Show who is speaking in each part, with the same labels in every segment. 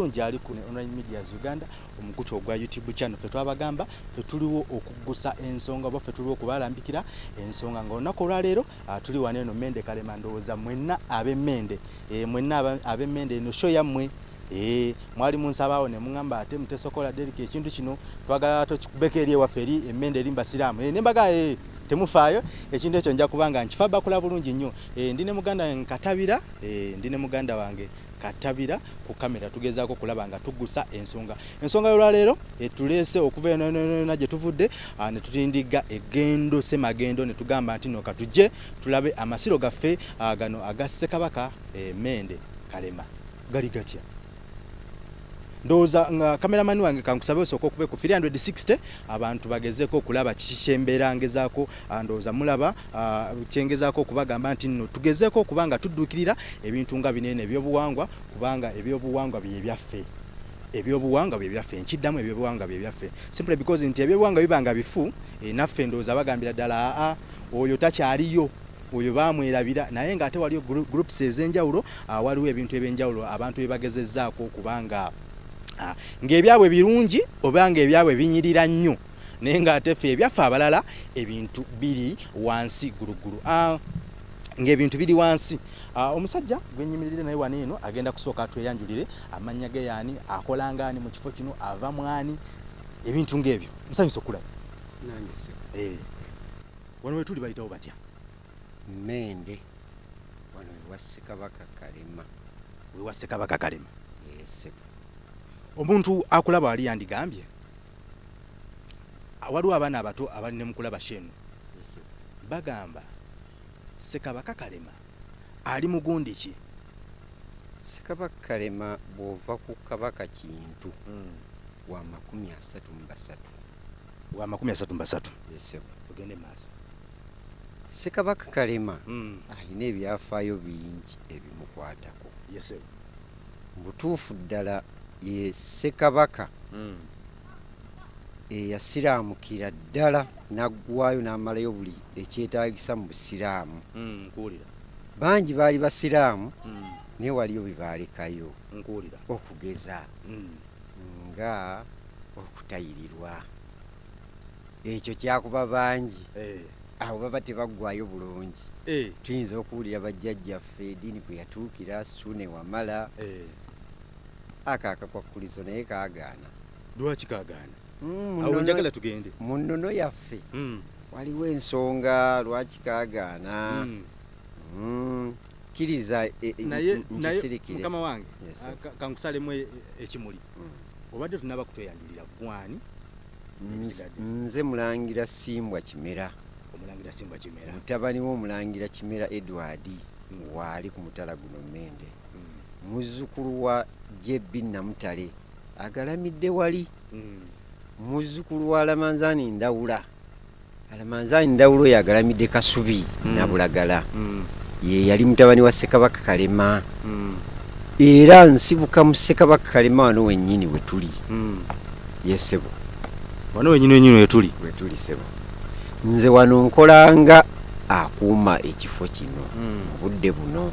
Speaker 1: bulungi ali ku online medias uganda omukutu ogwa youtube channel. Fe twabagamba fe tuliwo okuggusa ensonga oba fe tuliwo okubalambikira ensonga. Nga olunaku olwaleero ah, tuli wano eno mende kalema ndowooza mwenna ab'emmende eh, mwenna aba- ab'emmende eno sho yammwe. Eh, mwali munsabaawo ne muŋŋamba ate mutesokola deriki ekintu kino twagala tokikubeko eri ewaffe eri emmende eri mbasiraamu Eh, ne mbaga eh, temufaayo ekintu ekyo nja kuba nga nkifa bakula bulungi nnyo. Eh, ndi ne muganda nkatabira eh, ndi ne muganda wange katabira ku kamera. Tugezaako kulaba nga tuggusa ensonga. Ensonga y'olwaleero etuleese okuva eno eno eno yonna gye tuvudde ah, ne tutindiga egendo semagendo ne tugamba nti no katujje tulabe amasiro gaffe ah, gano aga ssekabaka eh, mende kalema. Gali gatya ndowooza nga kameramani wange kankusabe osooka okube ku 360 abantu bagezeeko okulaba kiki kyembeera ngezaako ah, ndowooza mulaba ah, kyengezaako okubagamba nti nno tugezeeko okuba nga tudduukirira ebintu nga binene ebyobuwangwa kubanga ebyobuwangwa bye byaffe ebyobuwangwa bye byaffe nkiddamu ebyobuwangwa bye byaffe. Simply because nti ebyobuwangwa biba nga bifu eh, naffe ndowooza bagambira ddala aa oyo takyaliyo oyo bamwerabira naye ng'ate waliyo groups ez'enjawulo ah, waliwo ebintu ebyenjawulo abantu bye bagezezzaako okubanga ng'ebyabwe birungi oba ng'ebyabwe binyirira nnyo naye ng'ate ffe ebyaffe abalala ebintu biri wansi gulugulu Ah, ng'ebintu biri wansi. Ah, omusajja gwenyimiririre naye wano eno agenda kusooka atweyanjulire amannya ge yaani akola ngaani mu kifo kino ava mwani ebintu ng'ebyo. Nsanyusa okulaba Eh, wano we tuli bayitawo batya?
Speaker 2: Mende wano ewa ssekabaka kalema.
Speaker 1: Wewa ssekabaka kalema omuntu akulaba ali yandigambye? Ah, waliwo abaana abato abali ne mukulaba shenu bagamba sekabaka kalema ali mugundi ki?
Speaker 2: Ssekabaka kalema bw'ova ku kabaka kintu wa makumi asatu mu basatu.
Speaker 1: Wa makumi asatu mbasatu
Speaker 2: ese
Speaker 1: tugende maaso.
Speaker 2: Ssekabaka kalema alina ebyafaayo bingi ebimukwatako. Butuufu ddala ye ssekabaka. Eyasiraamukira ddala n'aggwayo n'amalayo buli ekyetaagisa mu busiraamu
Speaker 1: nkuwulira.
Speaker 2: Bangi baali basiraamu naye waliyo
Speaker 1: nkuwulira.
Speaker 2: Okugeza nga okutayirirwa. Ekyo kyakuba bangi. Abo baba tebaggwayo bulungi. Tuyinza okuwulira bajjajjaffe ediini kwe yatuukira sune wamala ako akakwakulizo naye kaagaana.
Speaker 1: Lwaki kagaana
Speaker 2: Mm, mu
Speaker 1: awo njagala tugende.
Speaker 2: mu nnono yaffe.
Speaker 1: Mm,
Speaker 2: waliwo ensonga lwaki kaagaana?
Speaker 1: Mm.
Speaker 2: Mm, kkiriza e- e-
Speaker 1: naye
Speaker 2: n-
Speaker 1: naye
Speaker 2: nkisirikire
Speaker 1: mukama wange kankusalemu e- ekimuli. Obadde tunaba kutweyanjulira gwani
Speaker 2: nze mulangira simbwa kimera.
Speaker 1: Omulangira simbwa kimera.
Speaker 2: Mutabani w'omulangira kimera edward waali ku mutala guno mende
Speaker 1: Mm,
Speaker 2: muzzukulu wa jebbi namutale agalamidde wali.
Speaker 1: Mm.
Speaker 2: muzzukulu wa alamanzaani ndawula. Alamanzaani ndawula oyo agalamidde kasubi
Speaker 1: Mm.
Speaker 2: nabulagala.
Speaker 1: Mm,
Speaker 2: ye yali mutabani wa ssekabaka kalema. Era nsibuka mu ssekabaka kalema wano wennyini we tuli.
Speaker 1: Mm.
Speaker 2: yesebo
Speaker 1: wano wenyini wenyini wetuli
Speaker 2: we tuli sebo nze wano nkolanga akuuma ekifo kino. Mu budde buno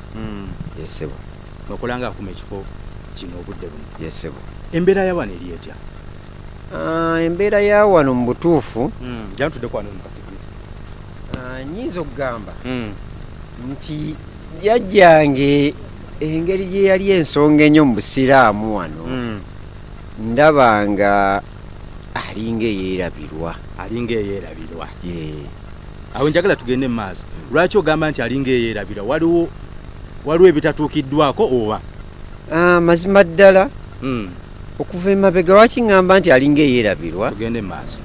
Speaker 2: yesebo
Speaker 1: okulanga akuma ekifo kino obudde buno.
Speaker 2: Yesebo
Speaker 1: embeera ya wano eri etya?
Speaker 2: Ah, embeera ya wano mu butuufu.
Speaker 1: Jantudde kwano mukatikiriza
Speaker 2: ah, nyinza okugamba nti jjajjange engeri gye yali ensonga ennyo mu busiraamu wano. Ndaba nga alinga eyeerabirwa
Speaker 1: alinga eyeerabirwa
Speaker 2: ye.
Speaker 1: Awo njagala tugende mu maaso. Lwaki ogamba nti alinga eyeerabirwa waliwo waliwo ebitatuukiddwako oba?
Speaker 2: Ah, mazima ddala. Okuva emabega wakiŋŋamba nti alinga eyeerabirwa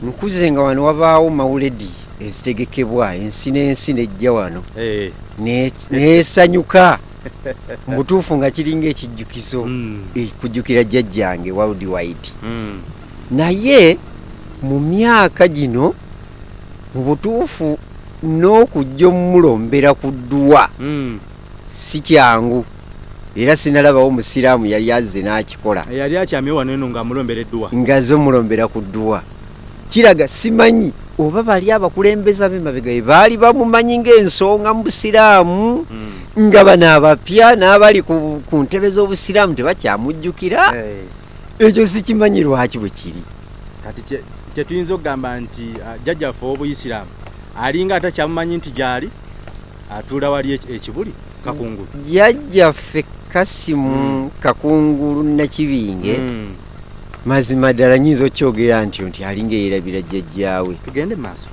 Speaker 2: nkuze nga wano wabaawo mawuledi ezitegekebwa ensi n'ensi nejja wano.
Speaker 1: Eh,
Speaker 2: ne- neesanyuka mu butuufu nga kiringa ekijjukizo
Speaker 1: mm,
Speaker 2: eh, kujjukira jjajjange world wide
Speaker 1: mm,
Speaker 2: naye mu myaka gino mu butuufu n'okujja omumulombera ku ddwa
Speaker 1: mm.
Speaker 2: Si kyangu era sinalabawo musiraamu yali azze n'akikola.
Speaker 1: Yali akyamye wano eno ng'amulombereddwa
Speaker 2: ngaze omulombera ku ddwa kiraga simanyi oba bali abakulembeza b'emabega be baali bamumanyi ng'ensonga mu busiraamu
Speaker 1: Mm.
Speaker 2: nga bano abapya n'abali ku, ntebe z'obusiraamu tebakyamujjukira?
Speaker 1: Eh,
Speaker 2: ekyo sikimanyi lwaki bwe kiri.
Speaker 1: Kati kye- kyetuyinza okugamba nti ah, jjajjaffe ow'obuyisiraamu alinga atakyamumanyi nti gyali atuula wali eki- ekibuli kakungulu
Speaker 2: jjajjaffe kasimu kakungulu nakibinge
Speaker 1: Mm.
Speaker 2: mazima ddala nyinza okyogera nti nti alinga eyerabira jjajjaawe
Speaker 1: tugende maaso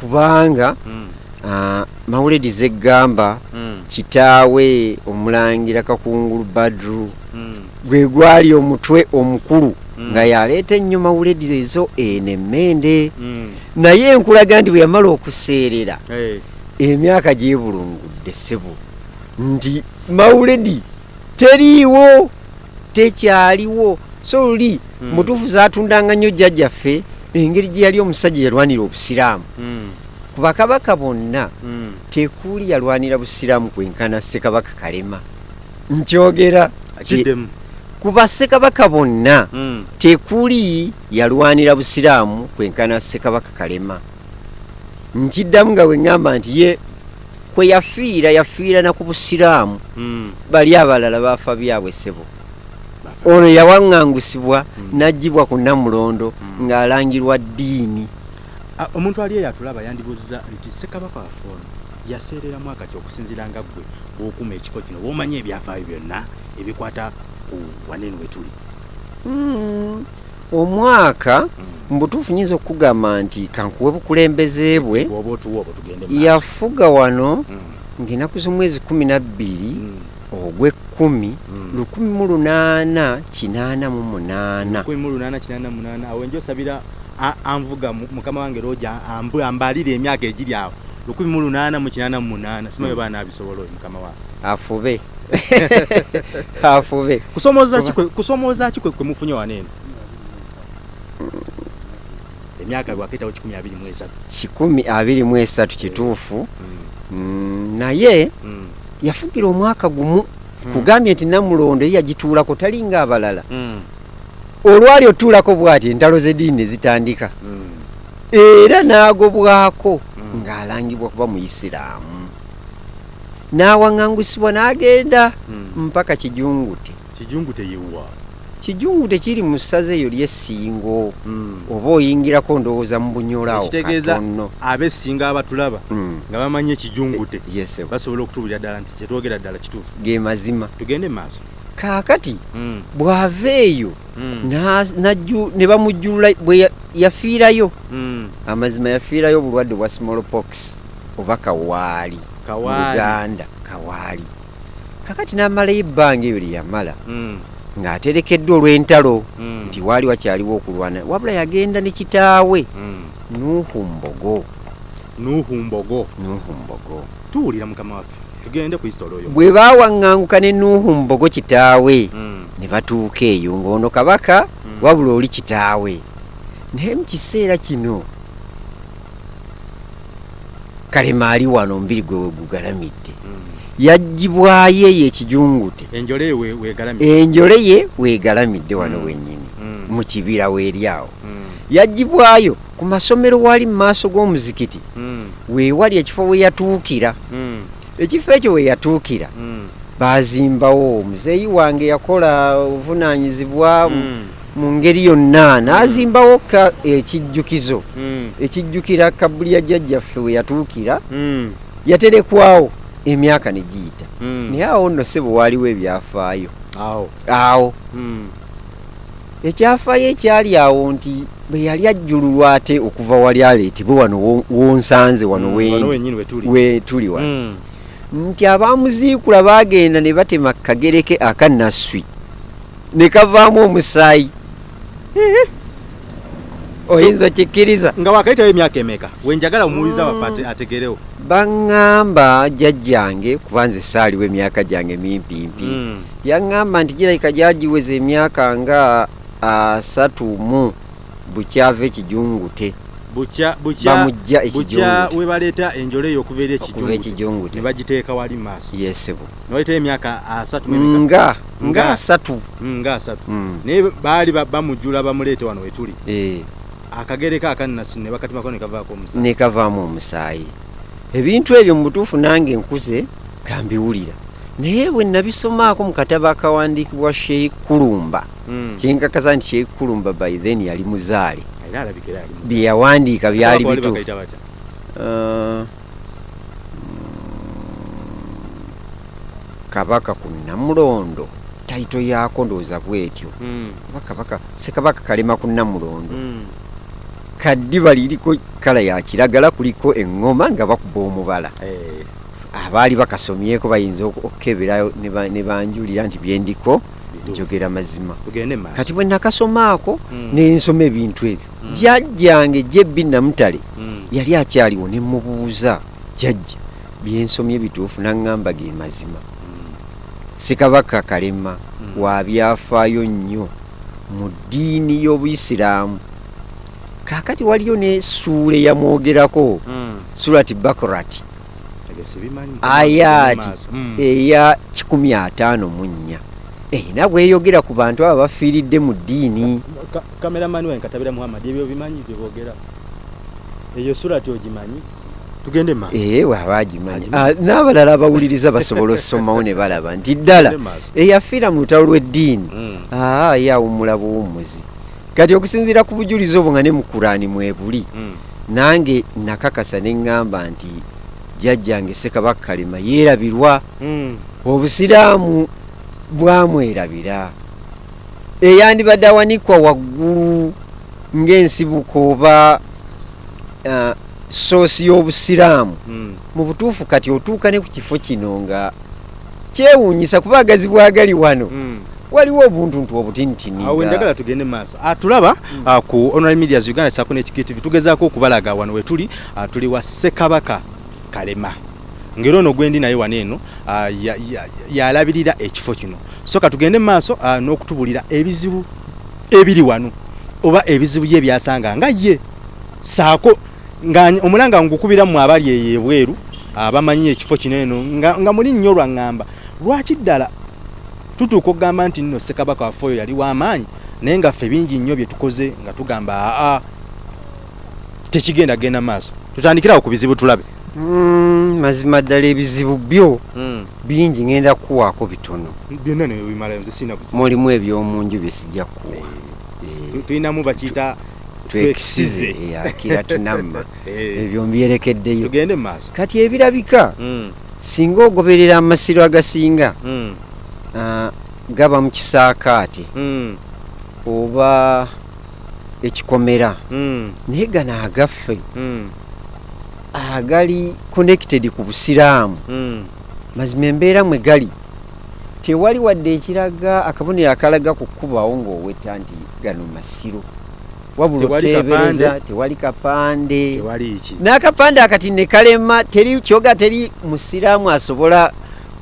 Speaker 2: kubanga
Speaker 1: Mm.
Speaker 2: ah, mawuledi zeggamba
Speaker 1: Mm.
Speaker 2: kitaawe omulangira kakungulu badru
Speaker 1: Mm.
Speaker 2: gwe gwali omutwe omukulu
Speaker 1: Mm.
Speaker 2: nga yaleeta ennyo mawuledi ezo eno emmende
Speaker 1: Mm.
Speaker 2: naye nkulaga nti bwe yamala okuseerera emyaka gyebulungudde ssebo. Nti mawuledi teriiwo tekyaliwo. So luli
Speaker 1: Mm.
Speaker 2: mutuufu zaatundanga nnyo jjajjaffe engeri gye yali omusajja yalwanira obusiraamu.
Speaker 1: Mm.
Speaker 2: ku bakabaka bonna
Speaker 1: Mm.
Speaker 2: tekuli yalwanira busiraamu kwenkana ssekabaka kalema. Nkyogera ku bassekabaka bonna tekuli yalwanira busiraamu kwenkana ssekabaka kalema. Nkiddamu nga bwe ŋŋamba nti ye kwe yafiira yafiira na ku busiraamu
Speaker 1: Mm.
Speaker 2: bali abalala baafa byabwe ssebo ono yawaŋŋangusibwa n'aggyibwa ku namulondo
Speaker 1: Mm.
Speaker 2: ng'alangirwa ddiini
Speaker 1: omuntu ali eyo atulaba yandibuuziza nti ssekabaka waffe ono yaseereramu akati okusinziira nga ggwe bw'okuma ekifo kino bw'omanya ebyafaayo byonna ebikwata ku waneeno we tuli.
Speaker 2: Omwaka mbutuufu nyinza okukugamba nti kankuwe bukulembeze bwe yafuga wano
Speaker 1: Mm.
Speaker 2: ng'enaku z'omwezi kumi na bbiri
Speaker 1: Mm.
Speaker 2: ogw'ekkumi
Speaker 1: Mm.
Speaker 2: lukumi mu lunaana kinaana mu munaana.
Speaker 1: Awo enjo osabira anvuga mu- mukama wange roja ambalire emyaka egiri awo. Lukumi mu lunaana mu kinaana mu munaana. Simanyi oba naabisobola oyo mukama wange
Speaker 2: afube. Afube.
Speaker 1: Kusomooza
Speaker 2: Kuba-
Speaker 1: ki kwe mufunye waneeno emyaka lwaketawo kikumi abiri mu esatu.
Speaker 2: Kikumi abiri mu esatu kituufu.
Speaker 1: Mm.
Speaker 2: Mm, naye
Speaker 1: Mm.
Speaker 2: yafugira omwaka gumu kugambye nti namulondo ye yagituulako talinga abalala
Speaker 1: Mm.
Speaker 2: olwali otuulako bw'ati entalo z'eddiini ne zitandika. Era n'agobwako ng'alangibwa kuba muyisiraamu. N'awaŋŋangusibwa n'agenda mpaka kijungute.
Speaker 1: Kijungu teyewuwa
Speaker 2: kijungute kiri mu ssaza eyo ly'essingo
Speaker 1: Mm.
Speaker 2: oba oyingirako ndowooza mu bunyolaawo
Speaker 1: ekitegeeza
Speaker 2: katono.
Speaker 1: abesinga abatulaba
Speaker 2: Mm.
Speaker 1: nga bamanyi ekijungute
Speaker 2: yesebo
Speaker 1: basobola okutubulira ddala nti kyetwogera ddala kituufu.
Speaker 2: Ge mazima.
Speaker 1: Tugende mu maaso.
Speaker 2: Kaakati
Speaker 1: Mm.
Speaker 2: bw'ava eyo ne bamujjulula bwe ya- yafiirayo. Amazima yafiirayo obulwadde bwa smallpox oba kawaali. Mu
Speaker 1: kawaali
Speaker 2: luganda kawaali. Kakati n'amalayo ebbanga eyo lye yamala. Ng'aterekeddwa olw'entalo
Speaker 1: Mm.
Speaker 2: nti waali wakyaliwo okulwana. Wabula yagenda ne kitaawe
Speaker 1: Mm.
Speaker 2: nuuhu mbogo.
Speaker 1: Nuuhu mbogo.
Speaker 2: Nuuhu mbogo.
Speaker 1: Tuwulira mukama waffe tugende ku isitolo oyo
Speaker 2: bwe baawaŋŋanguka ne nuuhu mbogo kitaawe
Speaker 1: Mm.
Speaker 2: ne batuuka eyo ng'ono kabaka wabula oli kitaawe. Naye mu kiseera kino kalema ali wano omubiri gwe we yaggyibwayo eyo ekijungute.
Speaker 1: Enjole
Speaker 2: ye weegalamidde wano
Speaker 1: Mm.
Speaker 2: wennyini
Speaker 1: Mm.
Speaker 2: mu kibira weeri awo
Speaker 1: Mm.
Speaker 2: yaggyibwayo ku masomero waali mu maaso g'omuzikiti. Weewali ekifo we yatuukira. Ekifo ekyo we yatuukira baazimbawo omuzeeyi wange yakola obuvunaanyizibwa mu- ngeri yonna n'azimbawo ka ekijjukizo. Ekijjukira kabuli ya jjajjaffe we yatuukira yaterekwawo emyaka ne giyita
Speaker 1: Mm.
Speaker 2: naye awo nno sebo waaliwo ebyafaayo.
Speaker 1: Awo.
Speaker 2: Awo.
Speaker 1: Mm.
Speaker 2: ekyafaayo ekyali awo nti bwe yali ajjululwa ate okuva wali aleetebwe wano wo- wonsanze wano
Speaker 1: Mm. wenyini wetuli
Speaker 2: we tuli. Wano. Nti abaamuziikula baagenda ne batema kagereke akanasswi ne kavaamu omusaayi oyinza kikkiriza
Speaker 1: nga wakayitayo emyaka emeka wenjagala omuwuliza waffe ate- ategerewo.
Speaker 2: Baŋŋamba jjajjange kuba nze saaliwo emyaka gyange mimpimpi.
Speaker 1: Mm.
Speaker 2: yaŋŋamba nti girabika gyagiweza emyaka nga asatu mu bukyava ekijungute. Bamujja
Speaker 1: bukya
Speaker 2: ekijungute.
Speaker 1: we baleeta enjole eyo okuva eri
Speaker 2: ekijungute.
Speaker 1: Ne bagiteeka wali maaso.
Speaker 2: Yesebo
Speaker 1: newayitayo emyaka asatu mu emeka?
Speaker 2: Nga
Speaker 1: Nga.
Speaker 2: asatu.
Speaker 1: Mm, nga asatu.
Speaker 2: Mm.
Speaker 1: naye baali ba- bamujjula bamuleete wano wetuli Akagere ka akannasu ne bakatimako ne kavaako omusaayi.
Speaker 2: Ne kavaamu omusaayi. Ebintu ebyo mu butuufu nange nkuze kambiwulira naye bwe nabisomaako mu katabo akawandiikibwa sheik kulumba
Speaker 1: Mm.
Speaker 2: kyenkakasa nti sheik kulumba by then yali muzaale bye yawandiika byali bituufu? Uh, kabaka ku namulondo taito yaako ndowooza bwetyo. Oba kabaka sekabaka kalema ku namulondo.
Speaker 1: Mm.
Speaker 2: Kaddiba liriko kala ya kiragala kuliko eŋŋoma nga bakuba omubala.
Speaker 1: Eh,
Speaker 2: abaali bakasomyeko bayinza ok- okukeberayo ne ba- ne banjulira nti byendiko njogera mazima. Kati bwe nakasomaako
Speaker 1: Mm.
Speaker 2: nensoma ebintu ebyo
Speaker 1: Mm.
Speaker 2: jjajjange jebbi namutale
Speaker 1: Mm.
Speaker 2: yali akyaliwo ne mubuuza jjajja byensomye bituufu naŋŋamba ge mazima. Sekabaka kalema wabyafaayo nnyo mu ddiini y'obuyisiraamu kaakati waliyo ne suula eyamwogerako
Speaker 1: Mm.
Speaker 2: surati
Speaker 1: sibimanyi.
Speaker 2: Ayaati.
Speaker 1: Maaso. Mm.
Speaker 2: eya 154 erina bweyogera ku bantu abo bafiiridde mu ddiini
Speaker 1: Ka- kameramani wange katabira muhammad ebyo bimanyi byebogera eyo surati ogimanyi tugende maaso
Speaker 2: ee waaba agimanyi. Ah, n'abalala abawuliriza basobola osomawo ne balaba nti ddala eyafiira mu lutalo lw'eddiini
Speaker 1: Mm.
Speaker 2: aa ye awummula buwummuzi kati okusinziira ku bujulizi obwo nga ne mu kuraani mwebuli
Speaker 1: Mm.
Speaker 2: nange nakakasa ne ŋŋamba nti jjajjange sekabaka kalema yeerabirwa
Speaker 1: Mm.
Speaker 2: obusiraamu bwamwerabira eyandibadde awanikwa waggulu ng'ensibuko oba soosi y'obusiraamu
Speaker 1: Mm.
Speaker 2: mu butuufu kati otuuka ne ku kifo kino nga kyewuunyisa kuba agazi bwagali wano. Waliwo obuntuntu obutinitini
Speaker 1: awo njagala tugende maaso. Ah, tulaba ah, ku online medias uganda sako nekigtv tugezaako okubalaga wano wetuli ah, tuli wa sekabaka kalema. Ngeri ono gwendi naye wano eno ya- ya- yalabirira ekifo kino. So ka tugende mu maaso n'okutubulira ebizibu ebiri wano oba ebizibu ye byasanga nga ye saako nga omulanga ngukubira mu abali eyo ebweru abamanyi ekifo kino eno nga, nga muli nnyo lwaŋŋamba lwaki ddala tutuuka okugamba nti nno ssekabaka waffe oyo yali w'amaanyi naye nga ffe bingi nnyo bye tukoze nga tugamba aa tekigenda genda maaso. Tutandikirawo ku bizibu tulabe.
Speaker 2: Mm, mazima ddala ebizibu byo bingi ngenda kuwaako bitono. Mulimu ebyomunju bye sijja kuwa.
Speaker 1: Tu- tulinamu bakiyita
Speaker 2: twekisize
Speaker 1: twekisize.
Speaker 2: akira tunamma.
Speaker 1: Eh,
Speaker 2: ebyo mbyerekeddeyo. Kati ebirabika
Speaker 1: Mm,
Speaker 2: singa ogoberera amasiro agasinga
Speaker 1: mm,
Speaker 2: ah, gaba mu kisaakaate
Speaker 1: mm,
Speaker 2: oba ekikomera.
Speaker 1: Mm,
Speaker 2: naye gano agaffe.
Speaker 1: Mm,
Speaker 2: agali connected ku busiraamu. Mazima embeera mwe gali. Tewali wadde ekiraga akabonero akalaga ku kkubawo ng'owetta nti gano masiro. Wabula oteebereza tewali kapande. N'akapande akati ne kalema teri kyoga teri musiraamu asobola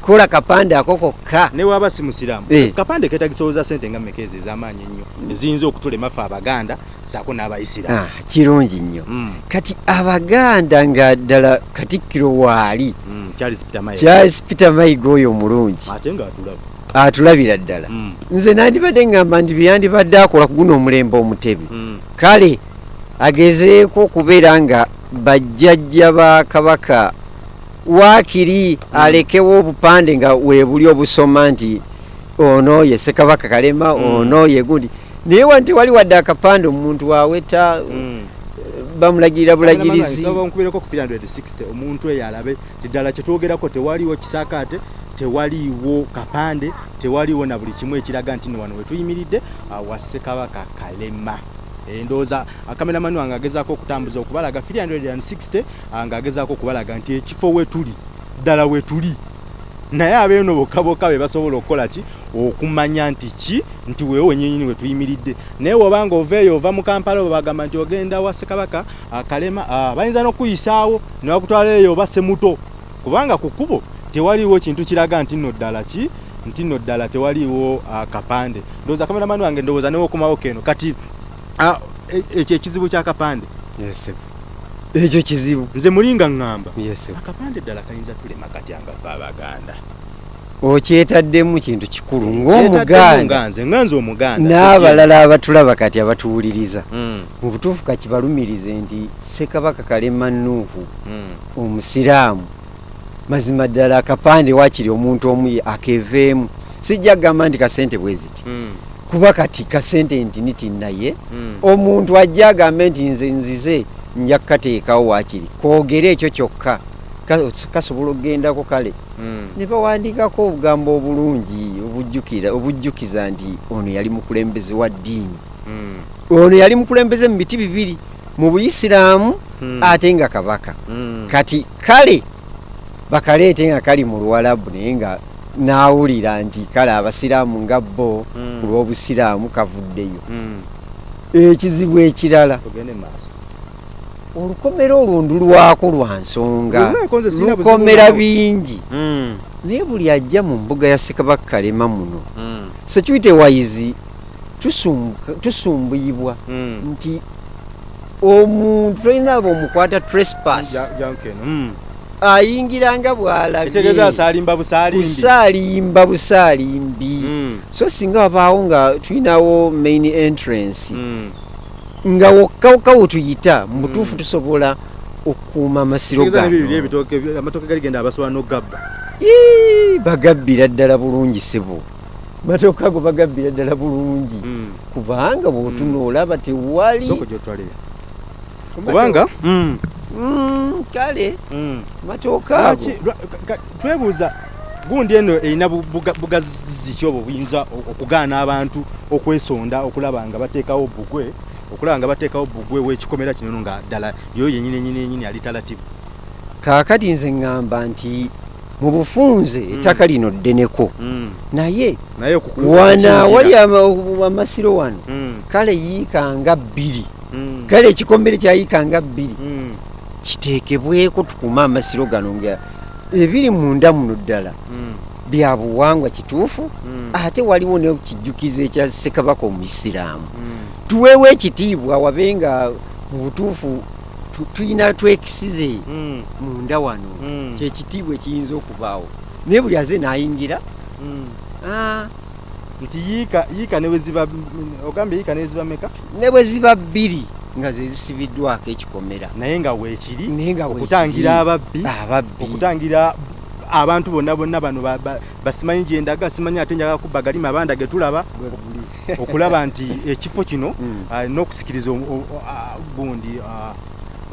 Speaker 2: kukola kapande ako kokka.
Speaker 1: Ne waba si musiraamu
Speaker 2: Eh.
Speaker 1: kapande ketagisowooza sente nga mmeka ezo ez'amaanyi ennyo? Eziyinza okutulema ffe abaganda saako n'abayisiraamu.
Speaker 2: Ah, kirungi nnyo.
Speaker 1: Mm,
Speaker 2: kati abaganda nga ddala katikkiro waali.
Speaker 1: Mm, charles peter
Speaker 2: mayiga. Oyo omulungi.
Speaker 1: Ate
Speaker 2: atulabira ddala.
Speaker 1: Mm,
Speaker 2: nze nandibadde ngamba nti byeyandibadde akola ku guno omulembe omutebe
Speaker 1: mm,
Speaker 2: kale agezeeko okubeera nga bajjajja ba kabaka waakiri alekewo obupande nga webuli obusoma nti ono ye ssekabaka kalema
Speaker 1: Mm.
Speaker 2: ono ye gundi naye wa tewali wadde akapande omuntu waweta
Speaker 1: mm.
Speaker 2: bamulagirira bulagirizi
Speaker 1: nkubireko ku 360 omuntu eyo alabe ti ddala kyetwogerako tewaliwo kisaakaate tewaliiwo kapande tewaliiwo na buli kimu ekiraga nti nno wano wetuyimiridde wa ssekabaka kalema Eh, ndowooza akameramani wange agezaako okutambuza okubalaga 360 ah, ng'agezaako okubalaga nti ekifo wetuli ddala wetuli naye abeeno bokka bokka be basobola okukola ki? Okumanya nti ki? Nti weewo wenyenyini wetuyimiridde naye wobanga oveeyo ova mu kampala oba bagamba nti ogenda wa ssekabaka akalema ah, bayinza n'okuyisaawo ne bakutwala eyo oba semuto kubanga ku kkubo tewaliiwo kintu kiraga nti nno ddala ki? Nti nno ddala tewaliiwo ah, kapande. Ndowooza kameramani wange ndowooza newokomawo keno. Kati ah, e- ekyo ekizibu kyakapande
Speaker 2: ekyo kizibu.
Speaker 1: Nze mulinga ŋŋamba. Akapande ddala kayinza tulema katya nga ffe abaganda
Speaker 2: okyetaddemu kintu kikulu ng'omuganda
Speaker 1: nga nze omuganda
Speaker 2: n'abalala abatulaba kati abatuwuliriza
Speaker 1: Mm,
Speaker 2: mu butuufu kakibalumirize nti ssekabaka kalema nuuhu
Speaker 1: mm,
Speaker 2: omusiraamu. Mazima ddala akapande wakiri omuntu omu akeveemu. Sijja kugamba nti kasente bwe ziti.
Speaker 1: Mm,
Speaker 2: kuba kati kasente nti niti naye
Speaker 1: mm.
Speaker 2: omuntu ajja agambe nti nze nzize nja kukateekawo wakiri kwogere ekyo kyokka Ka- kasobola okugendako kale
Speaker 1: Mm.
Speaker 2: ne bawandiikako obugambo obulungi obujjukiza nti ono yali mukulembeze wa ddiini
Speaker 1: Mm.
Speaker 2: ono yali mukulembeze mu biti bibiri mu buyisiraamu ate nga kabaka kati kale bakaleete nga kali mu luwalabu naye nga naawulira nti kale abasiraamu nga bo
Speaker 1: Mm.
Speaker 2: ku lw'obusiraamu kavuddeyo.
Speaker 1: Mm.
Speaker 2: ekizibu ekirala olukomero olwo ndulwako lwa nsonga. Lukomera bingi.
Speaker 1: Mm.
Speaker 2: naye buli ajja mu mbuga ya ssekabaka kalema muno wayizi tusumbuka- tusumbuyibwa nti omuntu tolina aba omukwata trespass
Speaker 1: Mm.
Speaker 2: ayingiranga bw'alabye
Speaker 1: etegeeza asalimba busaalimbi Mm.
Speaker 2: so singa wabaawo nga tulinawo main entrance
Speaker 1: Mm.
Speaker 2: nga wokkawokka wetuyita mu butuufu tusobola okukuuma amasiro
Speaker 1: galigenda abasobola n'ogabba
Speaker 2: bagabbira ddala bulungi sebo matooka ago bagabbira ddala bulungi
Speaker 1: Mm.
Speaker 2: kubanga bwotuna olaba tewali
Speaker 1: kubanga Mm.
Speaker 2: Mm, kale.
Speaker 1: Mm.
Speaker 2: matooka
Speaker 1: twebuuza gundi eno erina bu- buga- bugazi ki obwo buyinza okugaana abantu okwesonda okulaba nga bateekawo bugwe okulaba nga bateekawo bugwe w'ekikomera kino nga ddala yo yenyini enyini enyini alitalativu
Speaker 2: kaakati nze ŋŋamba nti mu bufunze ettaka lino ddeneko. Naye wana wali ama- amasiro wano
Speaker 1: Mm,
Speaker 2: kale yiikanga bbiri.
Speaker 1: Mm,
Speaker 2: kale ekikomere kyayiikanga bbiri.
Speaker 1: Mm,
Speaker 2: kiteekebweko tukume amasiro gano nga ebiri munda muno ddala.
Speaker 1: Mm,
Speaker 2: bya buwangwa kituufu
Speaker 1: mm,
Speaker 2: ate waliwo nekijjukizo ekya ssekabaka omuisiraamu.
Speaker 1: Mm.
Speaker 2: tuweewo ekitiibwa wabe nga mu butuufu tu- tuyina twekisize munda wano. Kyekitiibwa ekiyinza okubaawo. Naye buli aze nayingira ah,
Speaker 1: nti yiika yiika ne bwe ziba ogambye yiika ne ziba meka
Speaker 2: ne bwe ziba bbiri nga ze zisibiddwako ekikomera
Speaker 1: naye nga weekiri okutangira ababbi okutangira abantu bonna bonna bano ba- ba- basimanyi gyendaga simanyi ate njaga kubba galima abanda ge tulaba okulaba nti ekifo kino
Speaker 2: Mm.
Speaker 1: n'okusikiriza gundi ah,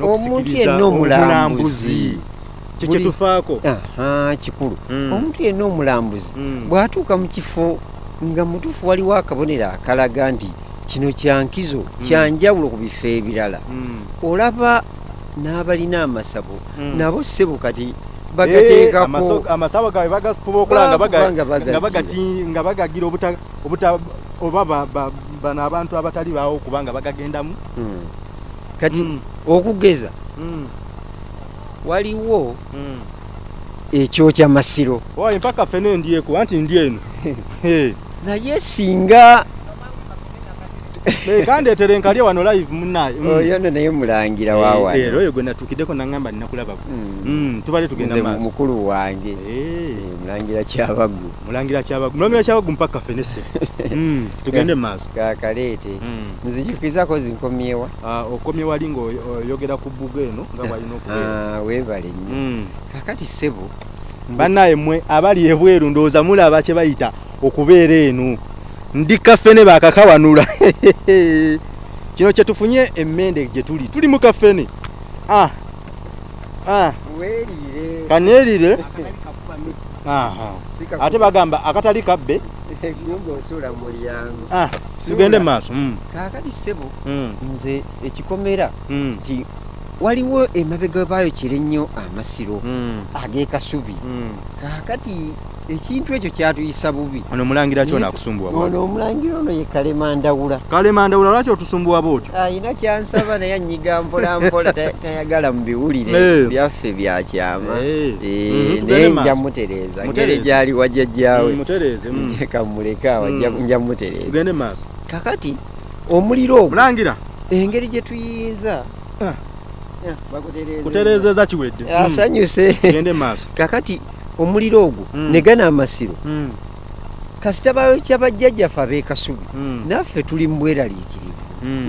Speaker 2: Omuntu yenna omulambuzi.
Speaker 1: omulambuzi kye
Speaker 2: Buli-
Speaker 1: kyetufaako
Speaker 2: aha kikulu
Speaker 1: Mm.
Speaker 2: omuntu yenna omulambuzi
Speaker 1: Mm.
Speaker 2: bw'atuuka mu kifo nga mutuufu waliwo akabonero akalaga nti kino kyankizo kyanjawulo ku bifo ebirala.
Speaker 1: Mm.
Speaker 2: olaba n'abalina amasabo
Speaker 1: Mm.
Speaker 2: nabo ssebo kati
Speaker 1: Eh,
Speaker 2: bagateekako.
Speaker 1: amasabo gaabwe bagafuba okulaba nga baga-
Speaker 2: Bafuba nga
Speaker 1: nga
Speaker 2: bagagira.
Speaker 1: oba ba- ba- bano abantu abatali baawo kubanga bagagendamu.
Speaker 2: Kati okugeza waliwo ekyokya masiro.
Speaker 1: Mpaka fene ndyeko anti ndi eno. Eh.
Speaker 2: naye singa
Speaker 1: Eh, kandeetere nkalye wano live munnaye Mm.
Speaker 2: oyo no naye mulangira
Speaker 1: Eh, eh, oyo gwe natuukiddeko naŋŋamba ninakulabako
Speaker 2: Mm.
Speaker 1: Mm, tubale tugenda maaso.
Speaker 2: mukulu wange.
Speaker 1: Eh,
Speaker 2: Eh, mulangira kyabagu
Speaker 1: mulangira kyabagu mulangira kyabagu mpaka fenese. Tugende mu maaso.
Speaker 2: Kakaleete nzijukizako zinkomyewa.
Speaker 1: Ah, okomye wali ng'oyogera ku bbuga eno nga bwalina okubeera.
Speaker 2: Ah, weebale nnyo. Kakati ssebo.
Speaker 1: Bannaye mmwe abali ebweru ndowooza mulaba kye bayita okubeera eno ndi kafene bakakawanula kino kyetufunye emmende gye tuli. Tuli mu kafene. Ah. ah. kaneerire. Ate bagamba akatali kabbe. Ah. tugende maaso Mm,
Speaker 2: kakati ssebo
Speaker 1: mm,
Speaker 2: nze ekikomera
Speaker 1: mm,
Speaker 2: nti waliwo emabega baayokera ennyo amasiro ag'ekasubi kakati ekintu ekyo kyatuyisa bubi.
Speaker 1: Ono mulangira kyona akusumbuwa
Speaker 2: ono omulangira ono ye kalemandawula.
Speaker 1: Kale mandawula lwaki otusumbuwa bwotyo?
Speaker 2: Ayina kyansaba naye anyiga mpolampola ta- tayagala mu biwulire
Speaker 1: Eh.
Speaker 2: byaffe byakyama
Speaker 1: Eh.
Speaker 2: Eh,
Speaker 1: Mhm,
Speaker 2: naye nja mutereeza ngeri gyali wajjajjaawe.
Speaker 1: Mm, mm.
Speaker 2: kamuleka nja-
Speaker 1: Mm.
Speaker 2: nja mutereeza kakati omuliro ogwo
Speaker 1: mulangira
Speaker 2: engeri gye tuyinza.
Speaker 1: Ah.
Speaker 2: Ah,
Speaker 1: kutereezeza kiwedde.
Speaker 2: Asanyuse. Kakati omuliro ogwo
Speaker 1: Mm.
Speaker 2: ne gana amasiro
Speaker 1: Mm.
Speaker 2: kasita bayokya bajjajjaffe ab'ekasubi
Speaker 1: Mm.
Speaker 2: naffe tuli mu bweraliikirivu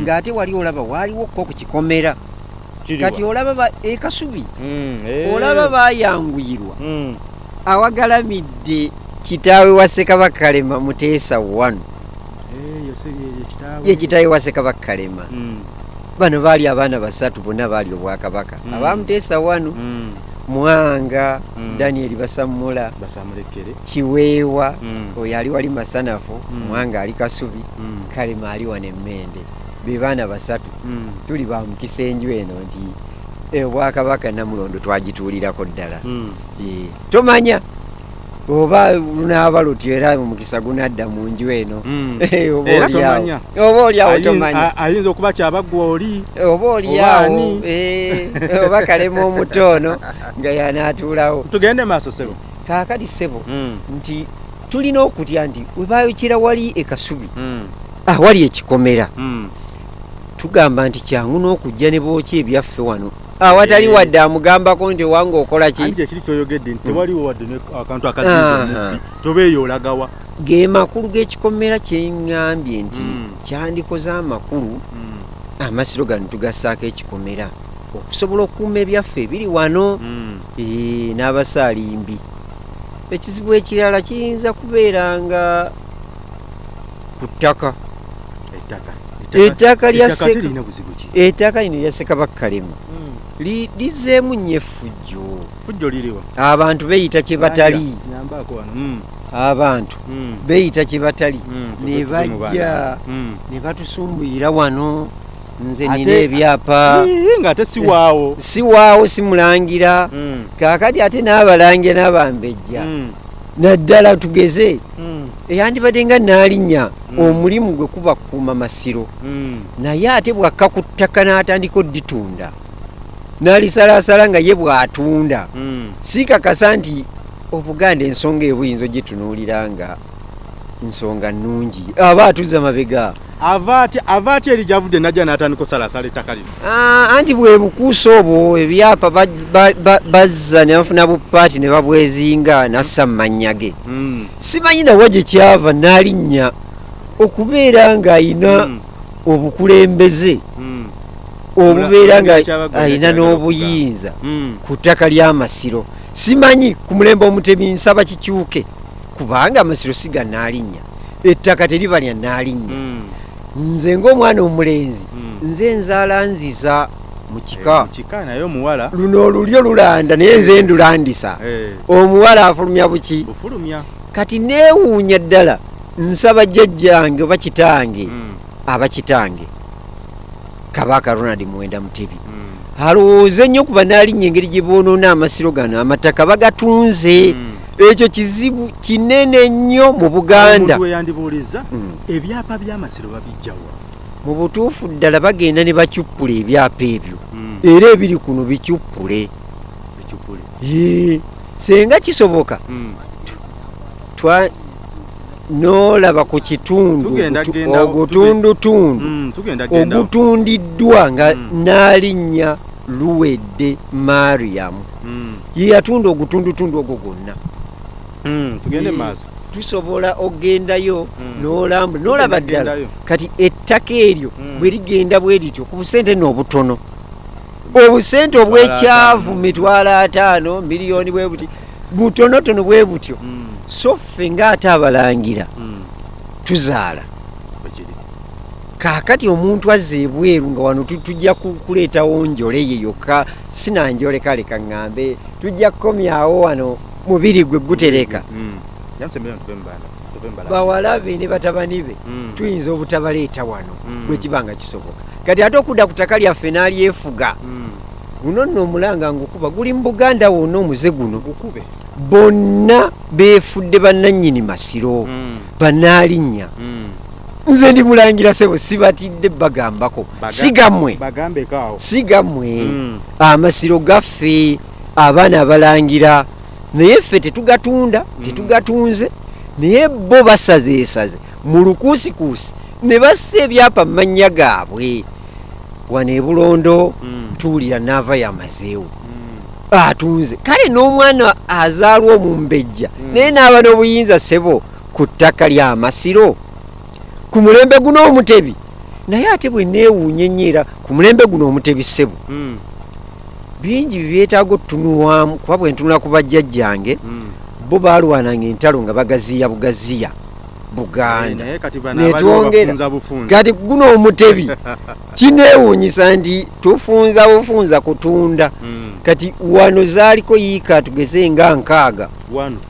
Speaker 2: ng'ate wali olaba waaliwo kko ku kikomera kati olaba ba- ekasubi.
Speaker 1: Eh.
Speaker 2: olaba bayanguyirwa awagalamidde kitaawe wa ssekabaka kalema muteesa wanu
Speaker 1: Eh, se- ye- kitaawe.
Speaker 2: wa ssekabaka kalema bano baali abaana basatu bonna baali obwakabaka abamuteesa wanu. Mwanga
Speaker 1: Mm.
Speaker 2: daniel basamula
Speaker 1: basamulekere
Speaker 2: kiweewa
Speaker 1: Mm.
Speaker 2: oyo ali wali masanafu
Speaker 1: Mm.
Speaker 2: mwanga ali kasubi
Speaker 1: Mm.
Speaker 2: kalema ali wano emmende be baana basatu
Speaker 1: Mm.
Speaker 2: tuli bamukisa enju eno nti eh, obwakabaka namulondo twagituulirako ddala
Speaker 1: Mm.
Speaker 2: Eh, tomanya oba lunaaba lutyo era omukisa gunadda mu nju eno
Speaker 1: Mm.
Speaker 2: Eh, oba
Speaker 1: Era
Speaker 2: olyawo.
Speaker 1: tomanya.
Speaker 2: oba olyawo
Speaker 1: Ayinza-
Speaker 2: tomanya
Speaker 1: a- ayinza okuba kyabaggwa oli
Speaker 2: oba olyawo
Speaker 1: ani?
Speaker 2: eh, oba kalema omutoono nga yanaatuulawo
Speaker 1: tugende maaso sebo
Speaker 2: kaakati ssebo
Speaker 1: Mm.
Speaker 2: nti tulina okutya nti webayokera wali ekasubi
Speaker 1: Mm.
Speaker 2: awali ekikomera
Speaker 1: Mm.
Speaker 2: tugamba nti kyangu n'okujja ne bookya ebyaffe wano awatali
Speaker 1: Eh.
Speaker 2: wadde amugambako nti owange okola ki
Speaker 1: ekiri kyoyogedde nti tewaliwo wadde akantu
Speaker 2: Aha.
Speaker 1: akaziiza omubbi tobeeyo olagawa
Speaker 2: ge makulu g'ekikomera kyeŋŋambye nti
Speaker 1: Mm.
Speaker 2: kyandikoze amakulu
Speaker 1: Mm.
Speaker 2: amasiro gano tugassaako ekikomera okusobola okukuuma ebyaffe ebiri wano. Eh, n'abasaalimbi ekizibu ekirala kiyinza kubeera nga ku ttaka
Speaker 1: ettaka
Speaker 2: lya
Speaker 1: ettaka
Speaker 2: lino lya ssekabaka kalema li- lizeemu nnyo effujjo.
Speaker 1: Fujjo liriwa.
Speaker 2: Abantu beeyita kye batali.
Speaker 1: Nyambaako wano. Mm.
Speaker 2: abantu
Speaker 1: Mm.
Speaker 2: beeyita kye batali.
Speaker 1: Mm.
Speaker 2: ne bajja ne batusumbuyira wano. Nze nina ebyapa.
Speaker 1: Ii, ng'ate si waawo.
Speaker 2: Si waawo simulangira kaakati ate n'abalangira n'abambejja. Naddala tugeze. Eyandibadde nga naalinnya omulimu gwe kuba kukuuma masiro. Naye ate bwakka ku ttaka n'atandika odditunda n'alisalaasala nga ye bw'atunda
Speaker 1: Mm.
Speaker 2: siikakasa nti obuganda ensonga eyo buyinza ogitunuulira nga nsonga nnungi aba atuza mabega
Speaker 1: ava atya ava atya eri gyavudde najja n'atandika osalaasala ettaka lino
Speaker 2: Ah, anti bwe bukuusa obwo ebyapa bazza ne bafuna bupaati ne babwezinga nassa mu mannya ge
Speaker 1: Mm.
Speaker 2: simanyi nawa gye kyava n'alinnya okubeera ng'ayina
Speaker 1: Mm.
Speaker 2: obukulembeze
Speaker 1: Mm.
Speaker 2: Obubeera nga
Speaker 1: yakyagala
Speaker 2: n'obuyinza
Speaker 1: Mm.
Speaker 2: ku ttaka ly'amasiro simanyi ku mulembe omutemi nsaba kikyuke kubanga amasiro si ga naalinnya. Ettaka teriba lya naalinnya.
Speaker 1: Mm.
Speaker 2: nze ng'omwana omulenzi
Speaker 1: Mm.
Speaker 2: nze nzaala nziza mu
Speaker 1: Eh,
Speaker 2: kika
Speaker 1: omuwala.
Speaker 2: Luno olulyo lulanda naye nze ndulandisa.
Speaker 1: Eh,
Speaker 2: omuwala afulumya buki? Kati neewuunya ddala nsaba jjajjange oba kitange?
Speaker 1: Mm.
Speaker 2: aba kitange kabaka ronald muwenda mutebi
Speaker 1: Mm.
Speaker 2: alowooze nnyo kuba naalinnya engeri gye boonoona amasiro gano amataka bagatunze
Speaker 1: Mm.
Speaker 2: ekyo kizibu kinene nnyo mu buganda
Speaker 1: omuntu weyandibuuliza
Speaker 2: Mm.
Speaker 1: ebyapa by'amasiro babijjawa
Speaker 2: mu butuufu ddala bagenda ne bacuppula ebyapa ebyo
Speaker 1: Mm.
Speaker 2: era ebiri kuno bicuppule
Speaker 1: Ekyukuli.
Speaker 2: Yee, senga kisoboka Twa noolaba ku kitundu ogutundutundu
Speaker 1: Mm.
Speaker 2: ogutundiddwa nga
Speaker 1: Mm.
Speaker 2: n'alinnya luwedde mariyamu
Speaker 1: Mm.
Speaker 2: ye yatunda ogutundutundu ogwo gwonna.
Speaker 1: Tugende maaso.
Speaker 2: tusobola ogendayo n'olamba n'olaba ddala kati ettaka eryo bwe ligenda bwe lityo ku busente n'obutono. Obusente obwekyavu mitwalo ataano miliyoni bwe buti butonotono bwe butyo.
Speaker 1: Mm.
Speaker 2: So ffe ng'ate abalangira
Speaker 1: Mm.
Speaker 2: tuzaala kaakati omuntu azza ebweru nga wano tu- tujja ku- kuleetawo njole ye yokka sinanjole kale kaŋŋambe tujja kukomyawo wano mubiri gwe gutereka
Speaker 1: Mm. Mu balabe.
Speaker 2: bawalabe ne batabani be
Speaker 1: Mm.
Speaker 2: tuyinza obutabaleeta wano bwe kiba nga kisoboka kati ate okudda ku ttaka lyaffe n'alyefuga guno nno omulanga ngukuba guli mu buganda wonna omuze guno
Speaker 1: gukube
Speaker 2: bonna beefudde bannannyini masiro
Speaker 1: Mm.
Speaker 2: bannaalinnya
Speaker 1: Mm.
Speaker 2: nze ndi mulangira sebo sibatidde bagambako
Speaker 1: Baga-
Speaker 2: si gammwe
Speaker 1: bagambeko awo
Speaker 2: si gammwe
Speaker 1: Mm.
Speaker 2: amasiro gaffe abaana abalangira naye ffe tetugatunda
Speaker 1: Mm.
Speaker 2: tetugatunze naye bo basazeesaze mu lukuusikuusi ne bassa ebyapa mu mannya gaabwe wano e bulondo
Speaker 1: Mm.
Speaker 2: tuwulira naava yamazeewo. Atunze kale n'omwana azaalwa omumbejja
Speaker 1: Mm.
Speaker 2: naye n'aba n'obuyinza ssebo ku ttaka lya masiro ku mulembe guno omutebi naye ate bwe neewuunya ennyo era ku mulembe guno omutebi ssebo
Speaker 1: Mm.
Speaker 2: bingi byetaaga otutunulwamu kuba bwe ntunula ku bajjajjange
Speaker 1: Mm.
Speaker 2: bo baalwananga entalo nga bagaziya bugaziya buganda
Speaker 1: naye kati bano
Speaker 2: Netwongera.
Speaker 1: abafunza bufunza
Speaker 2: kati guno omutebi kineewuunyisa nti tufunza bufunza kutunda
Speaker 1: Mm.
Speaker 2: kati wano zaaliko yiika tugeze nga nkaaga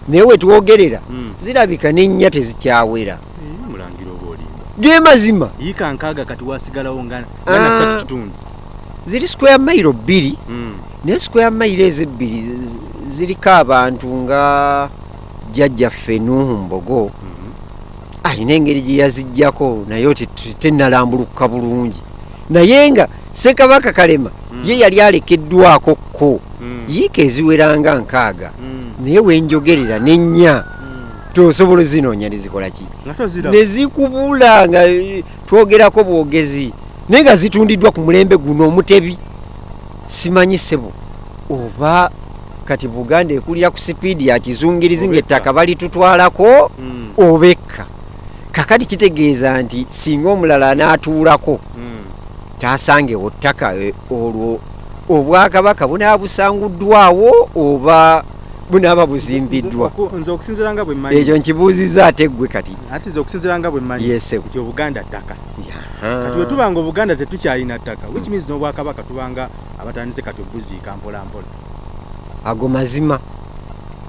Speaker 2: naye wetwogerera
Speaker 1: Mm.
Speaker 2: zirabika n'ennya tezikyawera ge mazima
Speaker 1: yiika nkaaga kati wasigalawo nga
Speaker 2: Ah.
Speaker 1: nga nasatu kitundu
Speaker 2: ziri square mayiro bbiri
Speaker 1: Mm.
Speaker 2: naye square mayiro ezo ebbiri zi- zi- ziriko abantu nga jjajjaffe nuhu mbogo
Speaker 1: Mhm.
Speaker 2: Alina engeri gye yazijjako naye oti te- tennalambuluka bulungi. Naye nga sekabaka kalema
Speaker 1: Mm.
Speaker 2: ye yali alekeddwako ko
Speaker 1: Mm.
Speaker 2: yiika eziweranga nkaaga.
Speaker 1: Mm.
Speaker 2: naye wenjogerera n'ennya tosobola ozinoonya nezikola ki?
Speaker 1: Nga tozira
Speaker 2: ne zikubula nga eh, twogerako bwogezi. Naye nga zitundiddwa ku mulembe guno omutebi. Simanyi sebo oba kati buganda ekulira ku sipiidi ya kizungirizi ngaettaka balitutwalako obekka kakati kitegeeza nti singa omulala anaatuulako
Speaker 1: Mm.
Speaker 2: taasangewo ttaka eh, olwo obwakabaka bunaaba busanguddwawo oba bunaaba buzimbiddwa
Speaker 1: nze okusinzira nga bwe mmanyi.
Speaker 2: Ekyo nkibuuziza ate ggwe kati.
Speaker 1: Ati nze okusinzira nga bwe mmanyi
Speaker 2: yesebo
Speaker 1: nti obuganda ttaka. Kati bwe tubanga obuganda tetukyalina ttaka which means n'obwakabaka tubanga abatandise kati obuziika mpola mpola.
Speaker 2: Ago mazima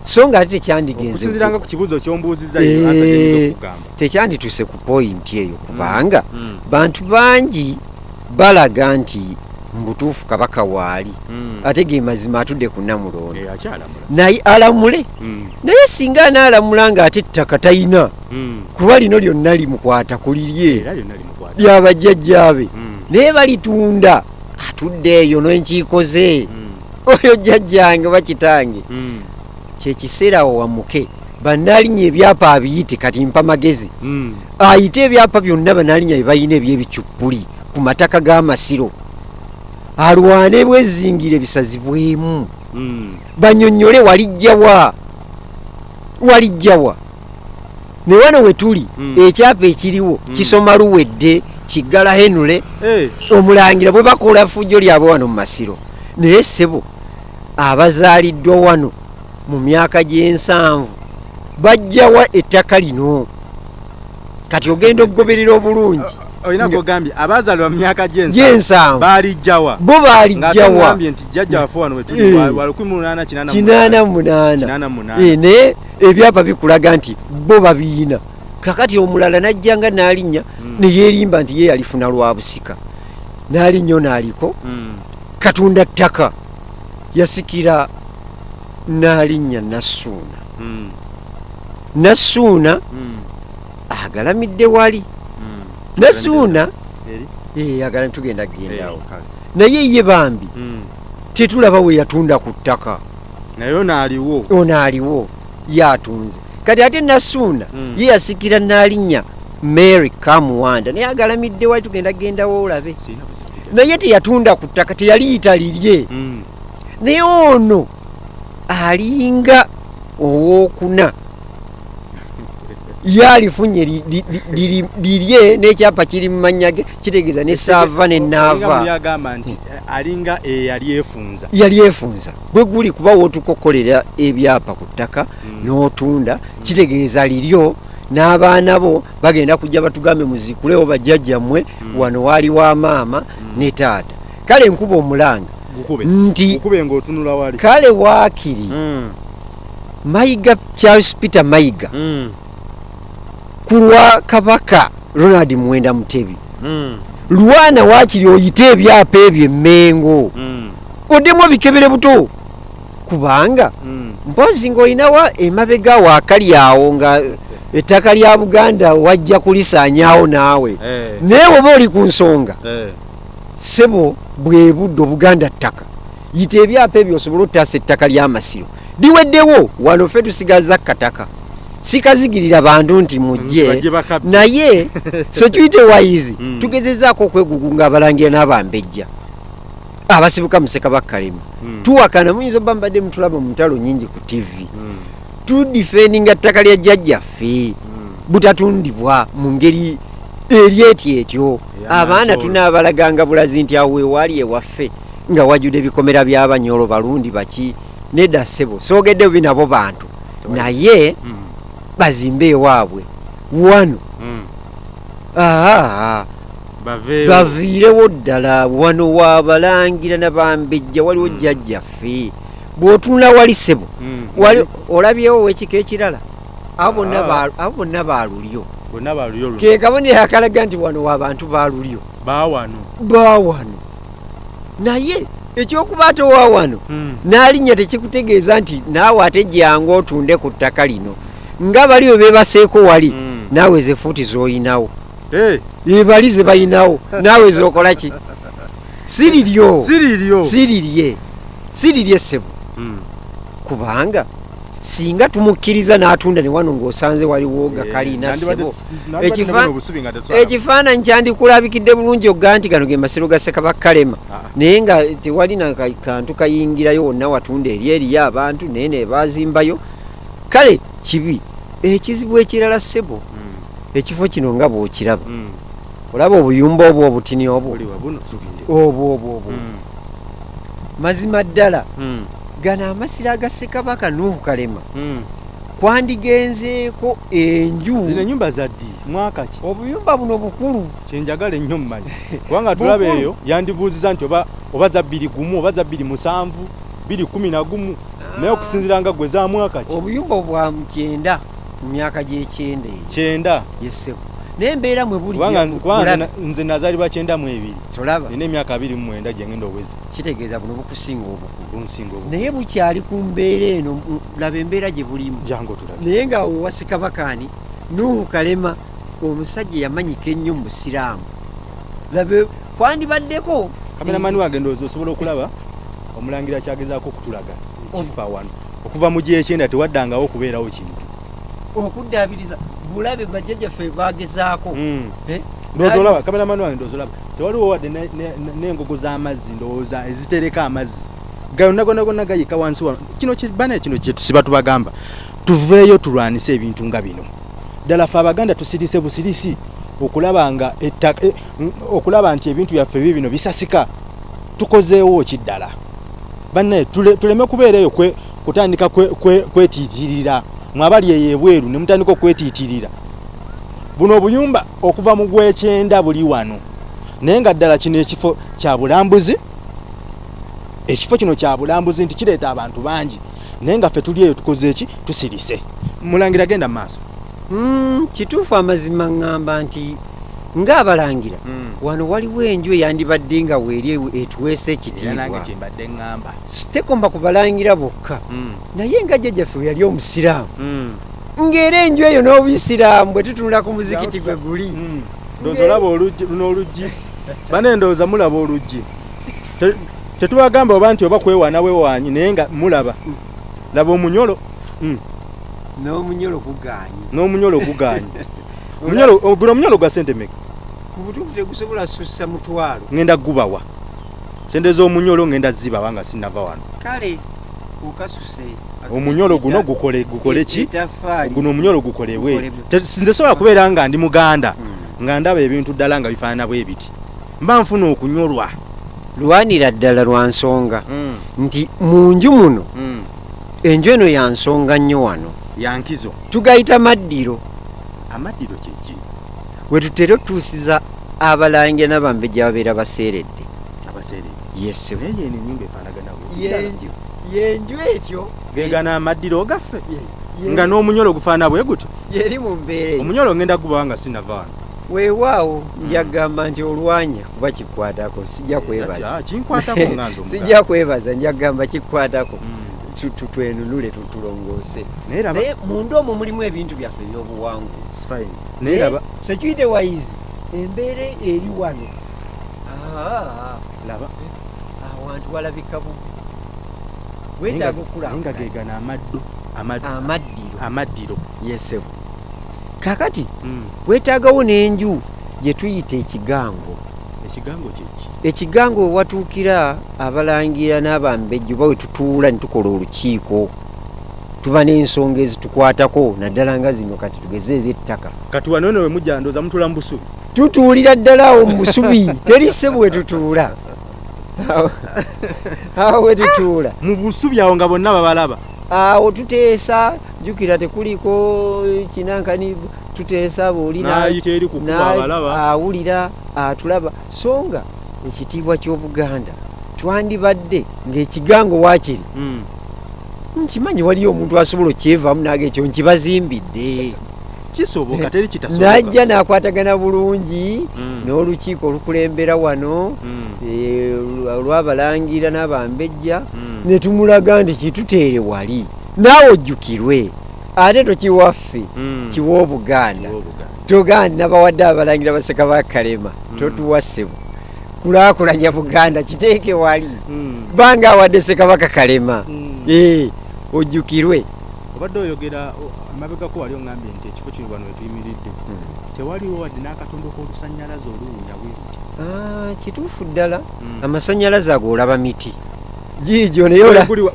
Speaker 2: so nga ate tekyandigenze
Speaker 1: okusinzira nga ku kibuuzo kyombuuziza
Speaker 2: Eh.
Speaker 1: yo asajja okugamba
Speaker 2: tekyandituse ku pointi eyo kubanga
Speaker 1: Mm.
Speaker 2: bantu bangi balaga nti mubutuufu kabaka waali
Speaker 1: Mm.
Speaker 2: ate ge mazima atudde ku namulondo
Speaker 1: Eh,
Speaker 2: naye alamule
Speaker 1: Mm.
Speaker 2: naye singa anaalamula ng'ate ttaka talina
Speaker 1: Mm.
Speaker 2: kuba lino lyonna limukwata ku lirye lyabajjajjaabe
Speaker 1: Mm.
Speaker 2: naye balitunda atudde eyo n'enkiiko ze
Speaker 1: Mm.
Speaker 2: oyo jjajjange oba kitange
Speaker 1: Mm.
Speaker 2: Kyekiseera awo wamuke. Bannaalinnya ebyapa abiyite kati mpa magezi.
Speaker 1: Mm.
Speaker 2: ayite ebyapa byonna bannaalinnya bye balina eby'ebicuppuli ku mataka g'amasiro. Alwane bwezingire bisazibwemu.
Speaker 1: Mm.
Speaker 2: banyonyole walijjawa walijjawa ne wano we tuli
Speaker 1: Mm.
Speaker 2: ekyapa ekiriwo kisoma luwedde kiggala henule.
Speaker 1: Eh,
Speaker 2: omulangira bwe bakola fujjo lyabwe wano mu masiro. Naye ssebo abazaaliddwa wano mu myaka gy'ensanvu bajjawa ettaka lino? Kati ogenda okugoberera obulungi.
Speaker 1: Olina
Speaker 2: Nga-
Speaker 1: kogambye abaazaalibwa mu myaka gy'ensa
Speaker 2: gy'ensanvu.
Speaker 1: baalijjawa
Speaker 2: bo baalijjawa
Speaker 1: nti jjajja waffe wano wetuli wa- wa 1888
Speaker 2: kinaana munaana
Speaker 1: 88.
Speaker 2: Naye ebyapa bikulaga nti bo babiina. Kakati omulala najja nga naalinnya
Speaker 1: Mm.
Speaker 2: neyeerimba nti ye yalifuna lwa busika. Naalinnya naaliko
Speaker 1: Mm.
Speaker 2: katunda ttaka yasikira naalinnya nassuuna
Speaker 1: Mm.
Speaker 2: nassuuna
Speaker 1: Mm.
Speaker 2: agalamidde wali.
Speaker 1: Mm.
Speaker 2: nassuuna eh, agala tugenda
Speaker 1: kale.
Speaker 2: naye ye bambi tetulaba we yatunda ku ttaka.
Speaker 1: Naye onaaliwo
Speaker 2: ono aliwo yatunze. Kati ate nassuuna ye yasikira naalinnya mary kamuwanda naye agalamidde wali tugenda gendawo olabe naye teyatunda ku ttaka teyaliyita lirye. Naye ono alinga owokuna. Yalifunye lirye n'ekyapa kiri mu mannya ge kitegeeza ne saava ne
Speaker 1: Olinga muli
Speaker 2: naava
Speaker 1: agamba nti alinga eyali efunza.
Speaker 2: Yali efunza. Bwe guli kuba wootukokolera ebyapa ku ttaka
Speaker 1: Mm.
Speaker 2: n'otunda kitegeeza liryo n'abaana bo bagenda kujja batugambe muzikulewo bajjajjammwe
Speaker 1: Mm.
Speaker 2: wano waali wa maama ne taata. Kale nkuba omulanga nti kale waakiri
Speaker 1: Mm.
Speaker 2: mayiga charles peter mayiga
Speaker 1: Mm.
Speaker 2: ku lwa kabaka ronald muwenda mutebi
Speaker 1: Mm.
Speaker 2: lwana waakiri oyite ebyapa ebyo emmengo
Speaker 1: Mm.
Speaker 2: oddemu ebikebere buto kubanga
Speaker 1: Mm.
Speaker 2: mpozi ng'olinawa emabega waakali awo nga ettaka lya buganda wajja kulisaanyaawo naawe
Speaker 1: Eh.
Speaker 2: naye oba oli ku nsonga
Speaker 1: Eh.
Speaker 2: sebo bwe budde obuganda ttaka. Yita ebyapa ebyo osobole ottaasa ettaka ly'amasiro liweddewo wano ffe tusigaza kataka sikazigirira bantu nti mujje. Naye security wise
Speaker 1: Mm.
Speaker 2: tugezezaako okwegugunga abalangira n'abambejja. Abasibuka musekabakkalema
Speaker 1: Mm.
Speaker 2: tuwakana muyinza obba mbadde mutulaba mu ntalo nyingi ku tv
Speaker 1: Mm.
Speaker 2: tudifendinga ttaka lya jjajjaffe. Butatundibwa mu ngeri eri eti etyo. Abaana tunaabalaganga bulazi nti awo wewaali ewaffe nga wajjudde ebikomera by'abanyolo balundi baki nedda ssebo soogedde bubi nabo bantu. Naye
Speaker 1: Mm.
Speaker 2: bazimbe ewaabwe. Wano?
Speaker 1: Mm.
Speaker 2: aa baviirewo ddala. Wano waabalangira nabambejja waliwo
Speaker 1: Mm.
Speaker 2: jjajjaffe. Bw'otunula wali ssebo wali olabyewo wekika ekirala? Abo bonna
Speaker 1: Ah.
Speaker 2: Bonna balulyo
Speaker 1: luno
Speaker 2: ke kabonero akalaga nti wano waabantu balulyo
Speaker 1: baawano
Speaker 2: bawano naye ekyokuba ate wawano
Speaker 1: Mm.
Speaker 2: n'alinnya tekikutegeeza nti naawe ate jangu otunde ku ttaka lino nga bali bwe beebaseeko wali
Speaker 1: Mm.
Speaker 2: naawe ze fuuti z'oyinawo.
Speaker 1: Eh,
Speaker 2: ebali ze bayinawo naawe zokola ki? Siriryo.
Speaker 1: Siriryo.
Speaker 2: Sirirye. Sirirye ssebo.
Speaker 1: Mm.
Speaker 2: kubanga singa tumukkiriza n'atunda ne wano ng'osanze waliwo ga
Speaker 1: Eh,
Speaker 2: ssebo ekifaananyi kyandikulabikidde bulungi ogga nti gano ge masiro ga ssekabakkalema
Speaker 1: Ah.
Speaker 2: naye nga tewali na ka- kantu kayingirayo wonna watunda eri eriyo abantu naye ne bazimbayo kale kibi ekizibu ekirala ssebo
Speaker 1: Mm.
Speaker 2: ekifo kino nga bw'okiraba
Speaker 1: Mm.
Speaker 2: olaba obuyumba obwo obutini obwo obwo obwo obwo
Speaker 1: Mm.
Speaker 2: mazima ddala. Gano amasiro aga ssekabaka nuuhu kalema.
Speaker 1: Mm.
Speaker 2: kwandigenzeeko enju.
Speaker 1: Zino enyumba zaddi mwaka ki?
Speaker 2: Obuyumba buno bukulu.
Speaker 1: Kyenjagala ennyo mmanyi kubanga tulaba eyo yandibuuziza nti oba za bbiri gumu oba za bbiri musanvu bbiri kumi na gumu. Naye okusinziira nga gwe za mwaka ki?
Speaker 2: Obuyumba bwa mukyenda mu myaka gy'ekyenda eyo
Speaker 1: kyenda?
Speaker 2: Yeseko naye embeera mwe buli
Speaker 1: kubanga
Speaker 2: gye-
Speaker 1: kubanga nze
Speaker 2: mulabe.
Speaker 1: na- nze nazaalibwa kyenda mu ebiri.
Speaker 2: Tolaba.
Speaker 1: Nina emyaka abiri mu mwenda gye ngenda owezi
Speaker 2: kitegeeza buno bukusinga obukulu
Speaker 1: bunsinga obu
Speaker 2: naye bukyali ku mbeera eno laba embeera gye bulimu.
Speaker 1: Jangu otulabe
Speaker 2: naye nga wewasekabakaani nuuhu kalema omusajja yamanyika ennyo mu busiraamu. Labe kwandibaddeko?
Speaker 1: Kameramani wange ndowooza osobola okulaba? Omulangira kyagezaako okutulaga. Kifa wano. Okuva mu gyekyenda tewaddangawo okubeerawo kintu.
Speaker 2: Okuddaabiriza bulabe bajjajjaffe bagezaako.
Speaker 1: Mm.
Speaker 2: Eh?
Speaker 1: ndowooza
Speaker 2: Nali-
Speaker 1: olaba kameramani wange ndowooza olaba tewaliwo wadde ne- ne- ne- n'engogo z'amazzi ndowooza ezitereka amazzi. Gayonna gonna gonna gayika wansi wano kino ki- bane kino kyetusiba tubagamba tuveeyo tulwanise ebintu nga bino. Ddala ffe abaganda tusirise busirisi okulaba nga ettaka eh, okulaba nti ebintu byaffe bi bino bisasika tukozeewo ki ddala bannaye tule- tuleme kubeera eyo kwe- kutandika kwe- kwe- kwetiitirira mwabali eyo ebweru ne mutandika okwetiitirira. Buno obuyumba okuva mu gwekyenda buli wano. Naye nga ddala kino ekifo kya bulambuzi ekifo kino kya bulambuzi nti kireeta abantu bangi. Naye nga ffe tuli eyo tukoze eki tusirise. Mulangira genda mu maaso.
Speaker 2: Mm, kituufu amazima ŋŋamba nti ng'abalangira wano waliwo enju eyandibadde nga weeri etuweesa ekitiibwa. Tekomba kubalangira bokka. Naye nga jjajjaffe we yali omusiraamu ng'era enju eyo n'obuyisiraamu bwe tutunula ku muzikiti gwe guli.
Speaker 1: Ndowooza olaba oluggi luno oluggi. Bane ndowooza mulaba oluggi. Te- tetubagamba oba nti oba kwewaana wewaanyi naye nga mulaba. Laba omunyolo.
Speaker 2: N'omunyolo gugaanye
Speaker 1: n'omunyolo o- guno omunyolo gwa sente meka
Speaker 2: ku butuufu tegusobola sussa mutwalo
Speaker 1: ŋŋenda gubawa. Sente z'omunyolo ŋŋenda zibawa nga sinava wano.
Speaker 2: Kale okasuse
Speaker 1: omunyolo guno gukole gukole ki? Guno omunyolo gukolebwe nze sobola kubeera nga ndi muganda
Speaker 2: Mm.
Speaker 1: nga ndaba ebintu ddala nga bifaanana bwe biti. Mba nfuna okunyolwa.
Speaker 2: Lwanira ddala lwa nsonga. Nti mu nju muno enju eno ya nsonga nnyo wano.
Speaker 1: Yankizo
Speaker 2: tugayita maddiro
Speaker 1: amaddiro kyeki
Speaker 2: we tutera otuusiza abalangira n'abambejja babeera baseeredde. Yenju etyo.
Speaker 1: Gegana amaddiro gaffe nga n'omunyolo gufaana bwe gutyo.
Speaker 2: Yeri mu mbeera eyo
Speaker 1: omunyolo ngenda gubawa nga sinava wano
Speaker 2: weewaawo njagamba nti olwanya kuba kikwatako sijja kwebaza.
Speaker 1: nze omuganda.
Speaker 2: sijja kwebaza njagamba kikwatako.
Speaker 1: Mm.
Speaker 2: Twenunule tu- tulongoose.
Speaker 1: Naye
Speaker 2: munda omwo mulimu ebintu byaffe
Speaker 1: fine. naye
Speaker 2: security wise embeera eri wano. Ah,
Speaker 1: laba
Speaker 2: awantu walabika bubi.
Speaker 1: Naye nga-
Speaker 2: weetaaga
Speaker 1: naye nga
Speaker 2: okulanga
Speaker 1: gegana amaddo amad-
Speaker 2: amaddiro.
Speaker 1: amaddiro.
Speaker 2: Yesebo kakati
Speaker 1: Mm.
Speaker 2: weetaagawo n'enju gye tuyita ekigango
Speaker 1: ekigango kyeki
Speaker 2: ekigango we watuukira abalangira n'abambejjo bawe tutuula ne tukola olukiiko tuba n'ensonga ezitukwatako naddala nga zino kati tugeze ez'ettaka.
Speaker 1: Kati wano eno we mujja ndooza mutula mu busubi.
Speaker 2: Tutuulira ddala awo mu busubi teri ssebo we tutuula. Awo- awo we tutuula.
Speaker 1: Mu busubi awo nga bonna babalaba.
Speaker 2: Awo tuteesa jjukira tekuliko kinankani tuteesa
Speaker 1: abalaba.
Speaker 2: awulira atulaba. So nga ekitiibwa ky'obuganda twandibadde ng'ekigango waakiri.
Speaker 1: Mm.
Speaker 2: nkimanyi waliyo omuntu asobola okyevaamu naga ekyo nkibazimbidde.
Speaker 1: Kisoboka teri kitasoboka.
Speaker 2: Najja nakwatagana bulungi
Speaker 1: Mm.
Speaker 2: n'olukiiko olukulembera wano
Speaker 1: Mm.
Speaker 2: eh, olwabalangira n'abambejja ne tumulaga nti kituteere wali. Naawe ojjukirwe ate tokiwaffe
Speaker 1: Mm.
Speaker 2: kiwa obuganda togandi nabawadde abalangira baseka bakalema
Speaker 1: Mm.
Speaker 2: totuwassebo kulakulanya buganda kiteeke wali.
Speaker 1: Mm.
Speaker 2: banga awadde sekabaka kalema. Eh, ojjukirwe.
Speaker 1: Obadde oyogera amabegako wali oŋambye nti ekifo kino wano wetuyimiridde tewaliwo wadde n'akatondo k'olusannyalaze oluwunya bwe luti?
Speaker 2: Ah, kituufu ddala. Amasanyalaze ago olaba miti. Giigyo naye
Speaker 1: Gwe guli wa-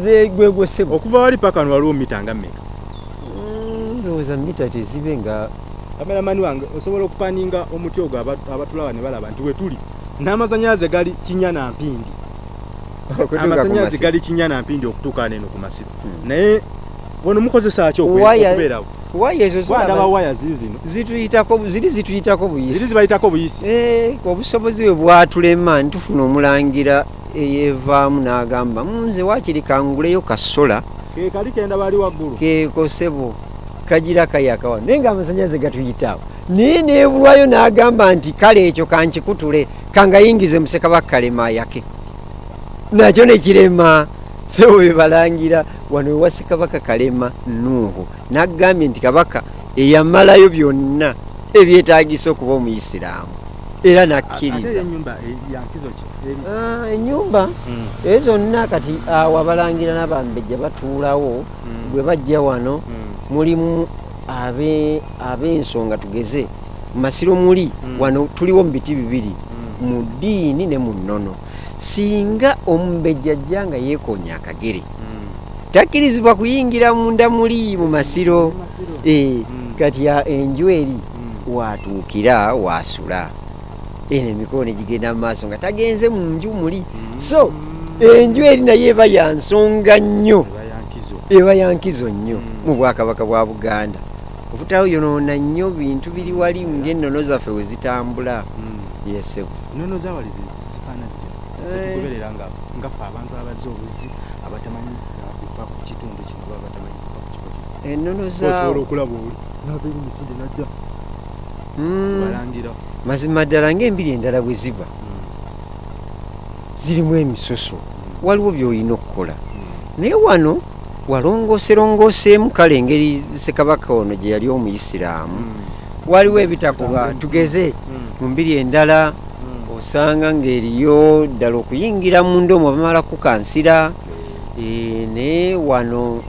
Speaker 1: gwe guli wali
Speaker 2: gwegwesebo
Speaker 1: okuva wali paka wano waliwo mita nga mmeka?
Speaker 2: Ndowooza mita tezibe nga
Speaker 1: kameramani wange osobola okupaninga omuti ogwo aba- abatulaba ne balaba nti wetuli n'amasanyalaze gali kinya na mpindi. Amasanyalaze gali kinya na mpindi okutuuka neno ku masiro.
Speaker 2: Hmm.
Speaker 1: naye wano mukozesa ki okubeerawo
Speaker 2: waya ezo zolaba
Speaker 1: waya ziri zino.
Speaker 2: Zituyitako ziri zituyitako
Speaker 1: ziri
Speaker 2: buyisi
Speaker 1: zibayitako buyisi.
Speaker 2: Eh, obusobozi bwe bwatulema ntufuna omulangira eyeevaamu n'agamba "Mm, nze waakiri kanguleyo kasola
Speaker 1: ke kali kenda bali waggulu.
Speaker 2: Kekosebo kagira kayakawa naye nga amasanyalaze gatuyitaawo naye neebulwayo n'agamba nti kale ekyo kankikutule kangayingize musekabaka kalema ayake. Nakyo nekirema sebo bebalangira wano ewa sekabaka kalema nuuhu naggambye nti kabaka eyamalayo byonna ebyetaagisa okuba omuyisiraamu era nakkiriza
Speaker 1: e- eri
Speaker 2: Ah, ennyumba?
Speaker 1: Mm,
Speaker 2: ezo zonna kati awo abalangira n'abambejja batuulawo bwe bajja wano
Speaker 1: mm,
Speaker 2: mulimu abe ab'ensonga tugeze. Masiro muli wano tuliwo mu biti bibiri mu ddiini ne mu nnono. Singa omumbejja ajja nga yeekonya akagere. Takkirizibwa kuyingira munda muli mu masiro. Eh, kati a- enju eri watuukira wasula eno emikono ne gigenda mu maaso nga tagenze mu nju muli so enju eri naye eba ya nsonga nnyo.
Speaker 1: Eba yankizo
Speaker 2: nnyo
Speaker 1: Mm.
Speaker 2: mu bwakabaka bwa buganda. Obutawo yonoona nnyo bintu biri wali ng'ennono zaffe we zitambula.
Speaker 1: Mm.
Speaker 2: yesebo
Speaker 1: nono zawali zi- zifaana zitya?
Speaker 2: Eh.
Speaker 1: zitugoberera nga ngaffe abantu abazze obuzi abatamanyi kuva ku kitundu kino baba batamanyi kuva ku kifo kino.
Speaker 2: Ennono zaawo
Speaker 1: okulaba oli nabeeri musinde najja
Speaker 2: Mm,
Speaker 1: balangira
Speaker 2: mazima ddala ng'embiri endala bwe ziba zirimu emisoso. Waliwo by'olina okukola. Naye wano walongooserongooseemu kale engeri sekabaka ono gye yali omuyisiraamu. Waliwo ebitakuba tugeze mu mbiri endala osanga ng'eriyo ddala okuyingira munda omwo bamala kukansira. Eh, naye wano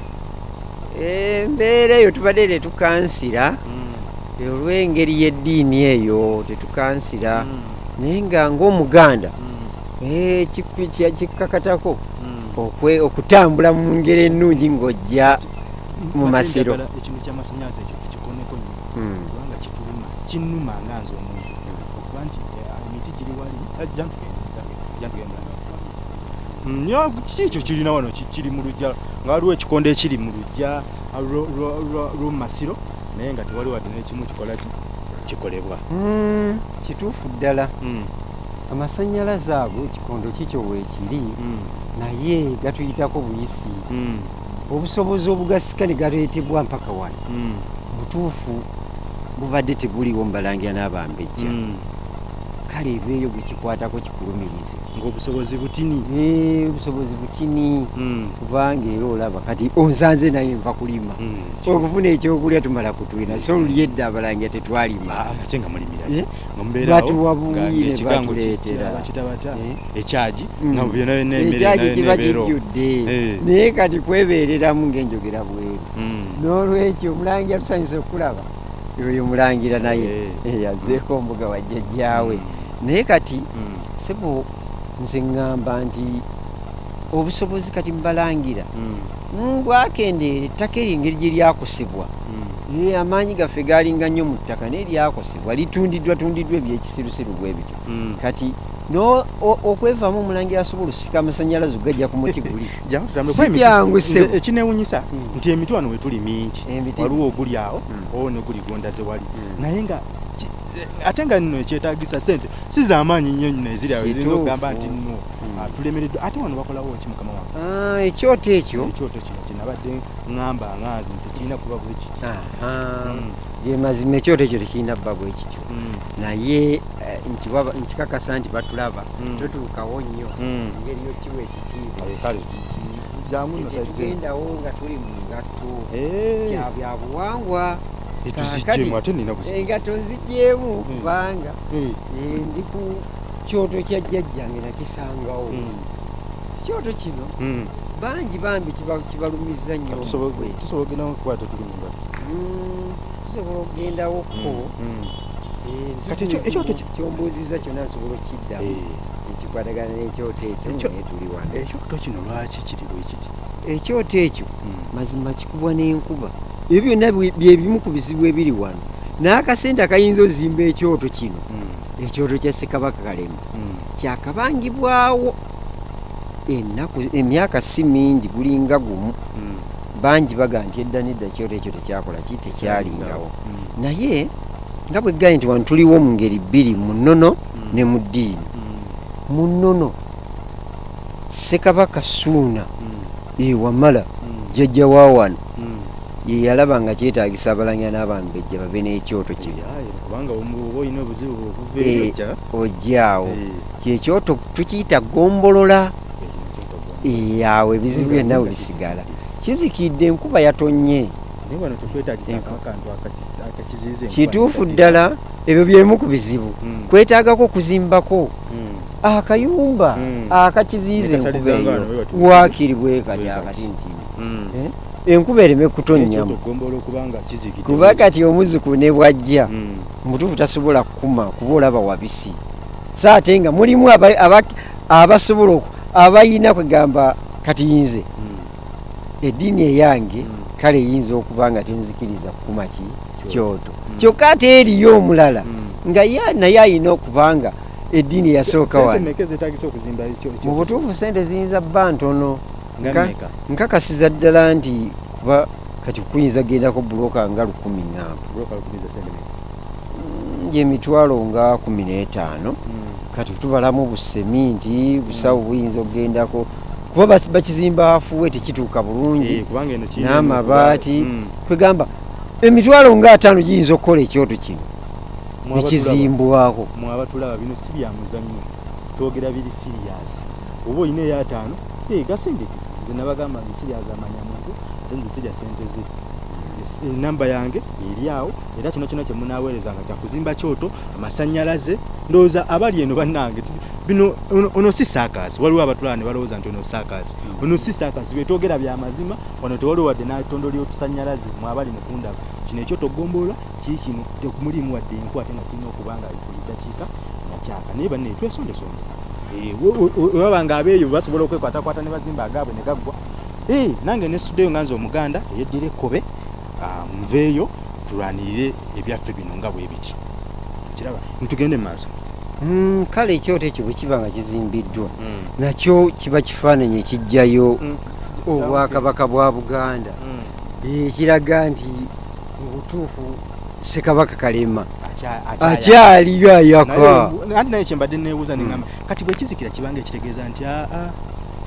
Speaker 2: embeera eyo tubadde tetukansira eh, olw'engeri y'eddiini eyo tetukansira. Naye nga ng'omuganda eh, kiku- kya- kikkakatako okwe- okutambula mu ngeri ennungi ng'ojja mu masiro.
Speaker 1: ekintu kyamasanyaze ekyo kikoneko nnyo
Speaker 2: Mm.
Speaker 1: kubanga kituluma kinnuma nga nze omuntu. Okuba nti eh, emiti giri wali ajja ntugenda nyo kiki ekyo kirina wano ki- kiri mu lujja nga waliwo ekikondo ekiri mu lujja lwo- lwo- lwo- lw'omumasiro naye nga tewali wadde n'ekimu kikola ki? Kikolebwa.
Speaker 2: Mm, kituufu ddala.
Speaker 1: Mm,
Speaker 2: amasanyalaze ago ekikondo kikyo weekiri
Speaker 1: mm,
Speaker 2: naye gatuyitako buyisi.
Speaker 1: Mm,
Speaker 2: obusobozi obugasika ne galeetebwa mpaka wano.
Speaker 1: Mm,
Speaker 2: butuufu bubadde tebuliwo mubalangira n'abambejja
Speaker 1: mm.
Speaker 2: Kale ebeeyo gwe kikwatako kikulumirize
Speaker 1: ng'obusobozi butini
Speaker 2: obusobozi butini
Speaker 1: Mm,
Speaker 2: kubanga era olaba kati onsanze naye nva kulima
Speaker 1: mm.
Speaker 2: okufuna ekyokulya tumala kutwina so oluli edda abalangira tetwalima
Speaker 1: Ah, mulimira
Speaker 2: Eh?
Speaker 1: ki nga mubeerawo
Speaker 2: Batuwa buyi
Speaker 1: nga-
Speaker 2: ne
Speaker 1: ng'ekigango
Speaker 2: batuleetera. Eh?
Speaker 1: ekyagi
Speaker 2: Mm.
Speaker 1: nebeera omwo.
Speaker 2: kijjudde
Speaker 1: Eh.
Speaker 2: naye kati kwebeereramu ng'enjogera bweru
Speaker 1: Mm.
Speaker 2: n'olwekyo omulangira tusanyusa okulaba oyo mulangira naye yazzeeko ombuga wa jjajjaawe naye kati
Speaker 1: Mm.
Speaker 2: sebo nze ŋŋamba nti obusobozi kati mbalangira
Speaker 1: Mm.
Speaker 2: bwakendeera ettaka eryo engeri gye lyakosebwa
Speaker 1: Mm.
Speaker 2: ye amaanyi gaffe galinga nnyo mu ttaka naye lyakosebwa litundiddwa tundiddwa ebyekisirusiru bwe bityo kati okwevaamu omulangira asobola osika amasanyalaze ogajja ku muti guli
Speaker 1: Jangu tutambule.
Speaker 2: Si
Speaker 1: Kuba emiti-
Speaker 2: kyangu,
Speaker 1: nze
Speaker 2: ssebo.
Speaker 1: ekinewunyisa nti emiti wano wetuli mingi waliwo oguli awo owo neguli gondaze wali naye nga ate nga nno ekyetagisa sente si zamaanyi nnyo nno eziri awo
Speaker 2: Kituufu.
Speaker 1: okugamba nti nno
Speaker 2: Mm.
Speaker 1: ah, tulemereddwa ate wano bakolawo ki mukama wange
Speaker 2: Ah, ekyoto ekyo
Speaker 1: ekyoto kino kyenabadde ŋŋamba nganzi nti kirina kuba bwe. Mm.
Speaker 2: ye mazima ekyoto ekyo tekirina bba bwe kityo
Speaker 1: Mm.
Speaker 2: naye eh, nkikakasa nti batulaba
Speaker 1: Mm.
Speaker 2: totuukawo nnyo
Speaker 1: Mm.
Speaker 2: engeri yokiwa ekitiibwa
Speaker 1: jangu nno saizi
Speaker 2: tetugendawo nga tuli mu ngatto
Speaker 1: Eh,
Speaker 2: kya byabuwangwa
Speaker 1: etuziggyemu ate nina kuzi
Speaker 2: engatto nzigyemu
Speaker 1: Mm.
Speaker 2: kubanga
Speaker 1: eh,
Speaker 2: ndi ku kyoto kya jjajjange nakisangawo ekyoto kino
Speaker 1: Mm.
Speaker 2: bangi bambi kiba- kibalumiza nnyo.
Speaker 1: Tusobola okugenda okukwata tuli mu ngatto.
Speaker 2: Mm, tusobola okugendawokko. Eh,
Speaker 1: Kati ekyo- ekyoto
Speaker 2: kyombuuziza kyonna nsobola okiddamu
Speaker 1: Eh,
Speaker 2: ekikwatagana n'ekyoto ekyo
Speaker 1: Ekyo-
Speaker 2: naye tuli wano.
Speaker 1: ekyoto kino lwaki kiri bwe kiti?
Speaker 2: Ekyoto ekyo mazima kikubwa n'enkuba ebyo byonna bwe- bye bimu ku bizibu ebiri wano n'akasente akayinza ozimba ekyoto kino
Speaker 1: Mm.
Speaker 2: ekyoto kya ssekabaka kalema
Speaker 1: Mm.
Speaker 2: kyakabangibwawo ennaku emyaka si mingi gulinga gumu
Speaker 1: Mm.
Speaker 2: bangi baga nti edda nedda ekyoto ekyo tekyakola ki tekyalingawo naye nga bwe gaye nti wano tuliwo mu ngeri bbiri mu nnono ne mu ddiini mu nnono ssekabaka suuna ewamala jjajja wa wano. Ye yalaba nga kyetaagisa abalangira n'abambejja babe n'ekyoto
Speaker 1: okuva
Speaker 2: Eh, ojjaawo
Speaker 1: Eh,
Speaker 2: kyekyoto tukiyita gombolola.
Speaker 1: Kyotagwa.
Speaker 2: yawe ebizibu byonna we bisigala. Kizikidde enkuba yatonnye kituufu ddala ebyo byemu ku bizibu.
Speaker 1: Mm.
Speaker 2: kwetaagako okuzimbako
Speaker 1: Mm.
Speaker 2: akayumba
Speaker 1: Mm.
Speaker 2: akakiziyiza
Speaker 1: Nekasaliza
Speaker 2: enkuba eyo. waakiri bwe kati Enkuba ereme kutonnyamu kuba kati omuziku ne bwajja
Speaker 1: Mm.
Speaker 2: mutuufu tasobola kukuma kuba olaba wabisi so ate nga mulimu aba- aba- abasobola abayina kwegamba kati nze
Speaker 1: Mm.
Speaker 2: eddiini eyange
Speaker 1: Mm.
Speaker 2: kale eyinza okuba nga tenzikiriza kukuma ki? Kyoto. Kyokka ate eriyo omulala nga ye naye ayina okubanga eddiini eyasooka wano.
Speaker 1: ekyo-
Speaker 2: mu butuufu sente ziyinza bba ntono? Nkakasiza ddala nti kuba kati kuyinza gendako buloka nga lukumi
Speaker 1: sente mmeka?
Speaker 2: gyemitwalo nga kumi n'etaano.
Speaker 1: Mm.
Speaker 2: kati tubalamu buseminti busawo buyinza okugendako. Kuba bakizimba afuwe tekituuka
Speaker 1: Eh,
Speaker 2: bulungi
Speaker 1: kiri-
Speaker 2: n'amabaati.
Speaker 1: Mm.
Speaker 2: kwegamba emitwalo nga ataano giyinza okukola ekyoto kino? Nekizimbwako
Speaker 1: mwe abatulaba bino si bya muzannyo. Twogera biri siriyasi oba olina eyataano gasindike nze nabagamba nti siryazamanya muntu ate nze sirya sente ze. Enamba yange eri awo era kino kino kyemunaaweerezanga kyakuzimba kyoto amasanyalaze. Ndowooza abali eno bannange bino ono- ono si saakasi waliwo abatulaba ne balowooza nti ono saakasi. Ono si saakasi byetwogera bya mazima wano tewaliwo wadde natondo lyotusanyalaze mwe abali mukundaba kino ekyoto gombolola kii kino tekumulimu wadde enku ate nga kirina okuba nga buli dakiika nakyaka naye banne twesondesonde webabanga abeeyo basobola okwekwatakwata ne bazimba agaabwe ne gaggwa. Eh, nange nesituddeyo nga nze omuganda eyeddira ekkobe ah, nveeyo tulwanirire ebyaffe bino nga bwe biti. Kiraba ntugende mu maaso.
Speaker 2: Mm, kale ekyoto ekyo bwe kiba nga kizimbiddwa. Nakyo kiba kifaananyi ekijjayo
Speaker 1: Mm.
Speaker 2: obwakabaka bwa buganda.
Speaker 1: Mm.
Speaker 2: Eh, nti mu butuufu ssekabaka kalema akyaliyo ayaka
Speaker 1: Naye- anti naye kyembadde neebuuza neŋŋamba kati bwe kizikira kibanga ekitegeeza nti aa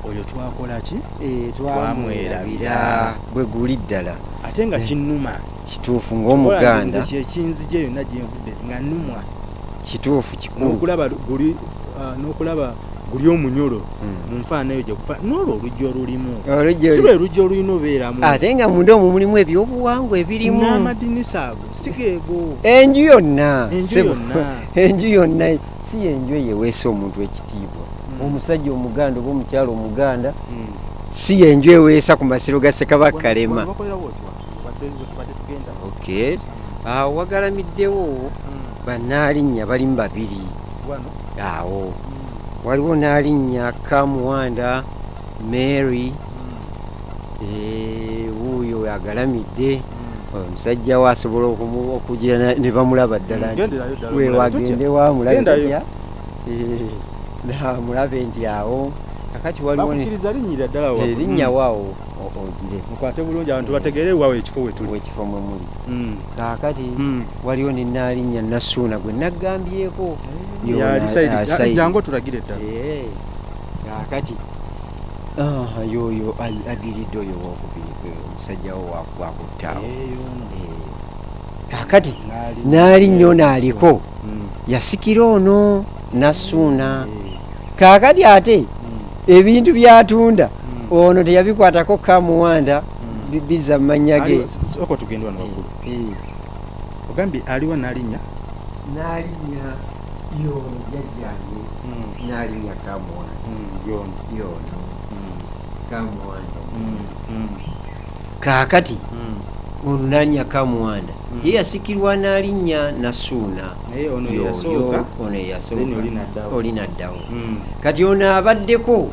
Speaker 1: oyo twakola ki?
Speaker 2: Eh,
Speaker 1: twamwerabira.
Speaker 2: bwe guli ddala.
Speaker 1: Ate nga
Speaker 2: Eh.
Speaker 1: kinnuma.
Speaker 2: kituufu ng'omuganda
Speaker 1: kyekinzija yonna gyenvudde nga nnumwa.
Speaker 2: Kituufu kikulu.
Speaker 1: N'okulaba guli omunyolo
Speaker 2: Mm.
Speaker 1: mu nfaanayo gyegufa n'olwo oluggi olulimu si lwe luggi olulina obeeramu.
Speaker 2: Ate nga munda omwo mulimu ebyobuwangwa ebirimu.
Speaker 1: N'amadinisa ago si geego.
Speaker 2: Enju yonna.
Speaker 1: Enju yonna.
Speaker 2: si yenju eyeweesa omuntu ekitiibwa.
Speaker 1: Mm.
Speaker 2: omusajja omuganda oba omukyalo omuganda
Speaker 1: Mm.
Speaker 2: si yenju eweesa ku masiro ga ssekabaka kalema. awo wagalamiddewo bannaalinnya balimu babiri. Awo waliwo n'alinnya kamuwanda mary eh, wuuyo agalamidde omusajja we asobola okugira ne bamulaba ddala nti
Speaker 1: Genderayo ddala,
Speaker 2: we
Speaker 1: omulabe
Speaker 2: wagende
Speaker 1: tutya?
Speaker 2: wamulabe
Speaker 1: Gendayo.
Speaker 2: tutya? Eh, namulabe nti awo kakati waliwo
Speaker 1: ddala
Speaker 2: eh,
Speaker 1: waggulu.
Speaker 2: linnya
Speaker 1: Mm.
Speaker 2: waawo ogire
Speaker 1: mukwate bulungi abantu bategeere waawo ekifo we tuli.
Speaker 2: Wekifo mwe muli.
Speaker 1: Mm.
Speaker 2: kakati
Speaker 1: Mm.
Speaker 2: waliwo ne naalinnya nasuuna gwe naggambyeko ah, Saidi.
Speaker 1: jangu otulagire ddala.
Speaker 2: Kakati ah, yoyo adiridde oyo wokubiri kwe omusajja wo wakuttaawo kakati naali nnyo naaliko yasikira ono nasuuna. Kakati ate ebintu byatunda ono teyabikwatako kamuwanda bi- bizza mu mannya ge
Speaker 1: oko tugende wano waggulu. Ogambye aliwo n'alinnya?
Speaker 2: Naalinya yono jajjange naalinya kamuwanda.
Speaker 1: Yono.
Speaker 2: Yono. Kamuwanda. Kaakati ono naalinya kamuwanda. Ye yasikirwa n'alinnya nasuuna
Speaker 1: ono
Speaker 2: eyasooka.
Speaker 1: oli naddawo.
Speaker 2: kati ono abaddeko.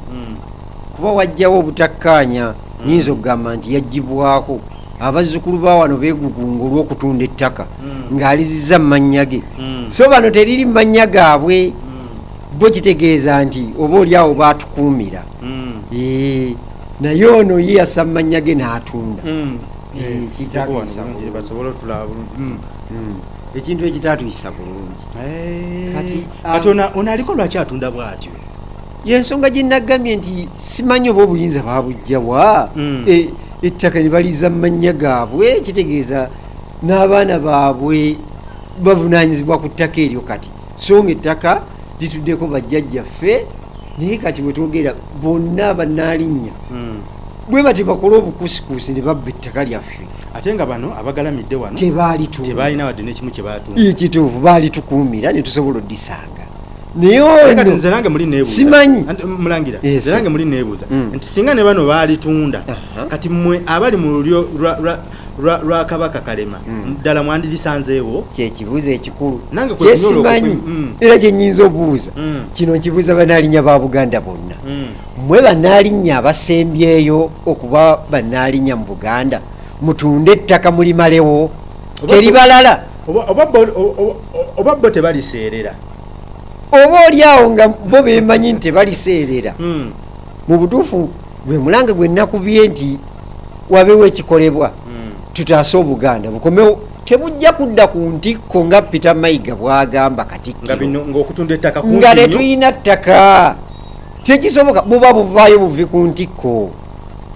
Speaker 2: Kuba wajjawo obutakkaanya nyinza okugamba nti yagibwako abazzukulu ba wano beegugunga olw'okutunda ettaka
Speaker 1: Mm.
Speaker 2: ng'alizizza mu mannya ge
Speaker 1: Mm.
Speaker 2: so bano teriri mu mannya gaabwe.
Speaker 1: Mm.
Speaker 2: bo kitegeeza nti oba oli awo baatukuumira naye ono ye yassa mu mannya ge n'atunda ekintu ekitaatuyisa bulungi. Kati, um,
Speaker 1: ono aliko lwaki atunda bw'atyo
Speaker 2: yensonga gye naggambye nti simanyi oba obuyinza babujjawa
Speaker 1: Mm.
Speaker 2: E- ettaka ne baliza mu mannya gaabwe kitegeeza n'abaana baabwe bavunaanyizibwa ku ttaka eryo kati. So nga ettaka lituddeko bajjajjaffe naye kati wetwogera bonna banaalinnya
Speaker 1: Mm.
Speaker 2: bwe bati bakole obukusikuusi ne babba ettaka lyaffe.
Speaker 1: Ate nga bano abagalamidde wano
Speaker 2: tebaalitunda.
Speaker 1: tebaalina wadde n'ekimu kye baatunda
Speaker 2: ekituufu baalitukuumira ne tusobola oddisanga naye
Speaker 1: nze nange muli
Speaker 2: Yes.
Speaker 1: nze nange muli neebuuza.
Speaker 2: Mm.
Speaker 1: nti singa ne bano baalitunda kati mmwe abali mu lulyo lwa- kabaka kalema
Speaker 2: Mm.
Speaker 1: ddala mwandirisanzeewo
Speaker 2: kyekibuuzo ekikulu. Kyesimanyi.
Speaker 1: Mm.
Speaker 2: era kyenyinza obuuza kino nkibuuza banaalinnya ba buganda bonna.
Speaker 1: Mm.
Speaker 2: mmwe banaalinnya abasembyeyo okuba banaalinnya mu buganda. Mutunde ettaka mulimalewo.
Speaker 1: O- o- oba bo tebaliseerera
Speaker 2: oba oli awo nga bo bemanyi nti tebaliseerera
Speaker 1: Mm.
Speaker 2: mu butuufu gwe mulange gwe nakubye nti wabeewo ekikolebwa
Speaker 1: Mm.
Speaker 2: tutaase obuganda bukomewo tebujja kudda ku ntikko nga peter mayiga bwagamba
Speaker 1: nga
Speaker 2: katikkiro
Speaker 1: bino ng'okutunda ettaka
Speaker 2: nga
Speaker 1: kumpi nnyo.
Speaker 2: tetuyina ttaka tekisoboka buba buvaayo buvi ku ntikko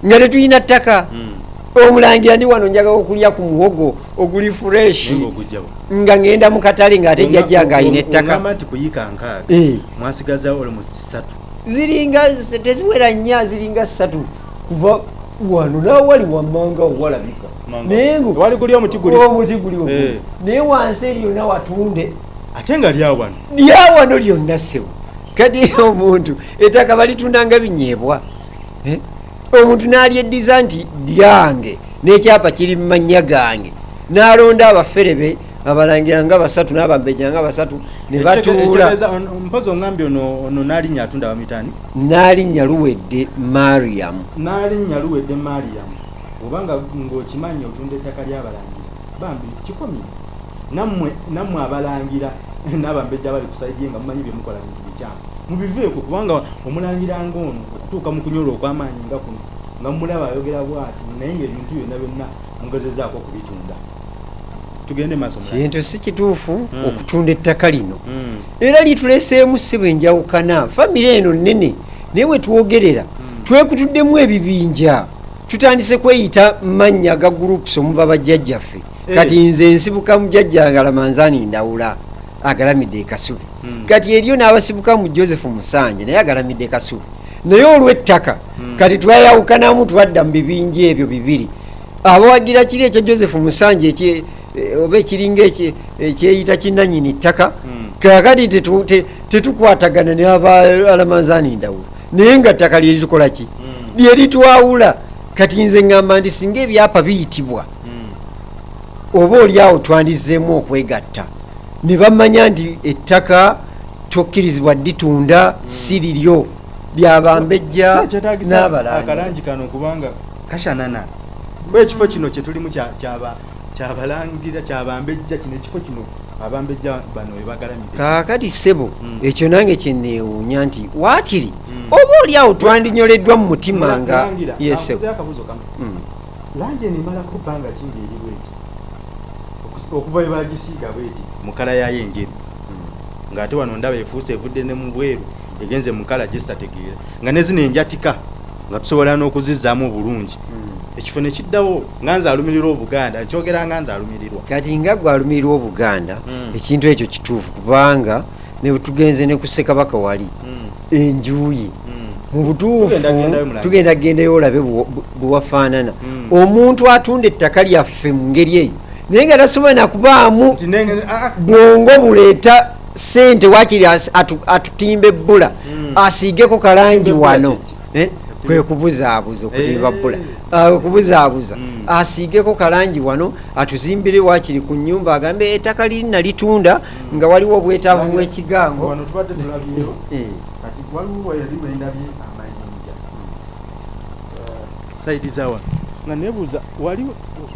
Speaker 2: nga tetuyina ttaka
Speaker 1: Mm.
Speaker 2: Omulangira ndi wano njagala okulya ku muwogo oguli fureshi nga ngenda mu katale ng'ate jjajja nga alina
Speaker 1: o-
Speaker 2: ettaka. Eh, ziringa teziwera nnya ziringa ssatu. Kuva wano nawali wammanga owalabika. Naye
Speaker 1: omuti guli.
Speaker 2: omuti guli ogwo.
Speaker 1: Eh.
Speaker 2: naye wansi eryonna watunde.
Speaker 1: Ate nga lyawo wano.
Speaker 2: Lyawano lyonna ssebo kati omuntu ettaka balitundanga binyeebwa. Eh? Omuntu n'alyeddiza nti lyange n'ekyapa kiri mu mannya gange. N'alonda abaferebe abalangira nga basatu n'abambejja nga basatu ne batuula.
Speaker 1: Ekitegeeza- on- mpozi ongambye ono ono n'alinnya atunda abamitaani
Speaker 2: n'alinnya luwedde mariamu
Speaker 1: n'alinnya luwedde mariyamu obanga ng'okimanyi otunda ettaka ly'abalangira. Bambi kikomi nammwe abalangira n'abambejja abali ku saidi ye nga mumanyi bye mukola bintu bikyamu mubiveeko kubanga omulangira ng'ono okutuuka mu kunyola okw'amaanyi nga kuno nga mumulaba ayogera bw'ati naye ng'ebintu byonna byonna mugezezaako okubitunda tugende maaso
Speaker 2: kintu si kituufu
Speaker 1: Mm.
Speaker 2: okutunda ettaka lino
Speaker 1: Mm.
Speaker 2: era lituleseemu ssebo enjawukana famire eno nnene naye we twogerera twekutuddemu ebibinja tutandise kweyita mannya ga groups omuva bajjajjaffe
Speaker 1: Eh.
Speaker 2: kati nze nsibuka mujjajja ngalamanzaani ndawula agalamidde ekasubi. Kati eriyo n'abasibuka mu joseph musanje naye agalamidde ekasubi naye olw'ettaka kati twayawukanamu twadda mu bibinja ebyo bibiri. Abawagira kiri ekya joseph musanje eh, oba ekiringa ekye- ekyeyita kinanyini ttaka
Speaker 1: Mm.
Speaker 2: kakati tetu- te- tetukwatagana ne aba alamanzaani ndawula naye nga ttaka lyeritukola ki?
Speaker 1: Mm.
Speaker 2: lyeritwawula kati nze ŋŋamba nti singa ebyapa biyitibwa
Speaker 1: Mm.
Speaker 2: oba oli awo twandizeemu okwegatta ne bamanya nti ettaka tokkirizibwa ditunda si liryo lyabambejja
Speaker 1: akalangi kano kubanga kashanana. kuba ekifo kino kyetulimu kya- kyaba- kyabalangira kyabambejja kino ekifo kino abambejja bano webagalamire
Speaker 2: kaakati ssebo
Speaker 1: Mm.
Speaker 2: ekyo nange kyeneewuunya nti waakiri
Speaker 1: Mm.
Speaker 2: oba oli awo twandinyoleddwa mu mutima nga yesebo
Speaker 1: ankuzeyo akabuuzo kamu
Speaker 2: Mm.
Speaker 1: langi eno emalako bbanga kingi eri bweti? Okuva we bagisiiga bweti mu kala yayo enjeru ng'ate wano ndaba efuuse evudde ne mu bweru egenze mu kala gyesitategeera nga ne zino enjatika nga tusobola n'okuzizaamu obulungi ekifo ne kiddawo nga nze alumirirwa obuganda nkyogera nga nze alumirirwa.
Speaker 2: Kati nga gwe alumirirwa obuganda
Speaker 1: Mm.
Speaker 2: ekintu ekyo kituufu kubanga ne tugenze ne ku ssekabaka wali enjuyi mu butuufu
Speaker 1: Tugenda gendayo
Speaker 2: olabe bwe- bwe- bwe wafaanana.
Speaker 1: Mm.
Speaker 2: omuntu atunda ettaka lyaffe mu ngeri eyo naye nga tasobola nakubaamu
Speaker 1: ah, ah,
Speaker 2: bwongo buleeta sente wakiri atutimba ebbula
Speaker 1: Mm.
Speaker 2: asiigeko kalangi wano? Eh, kwe kubuzaabuza okutimba
Speaker 1: Eh.
Speaker 2: bbula Ah, okubuzaabuza
Speaker 1: Mm.
Speaker 2: asiigeko kalangi wano atuzimbire wakiri ku nyumba agambe ettaka liri nalitunda nga waliwo obwetaavu bw'ekigango Eh.
Speaker 1: waliwo saidi zawa nga nebuuza wali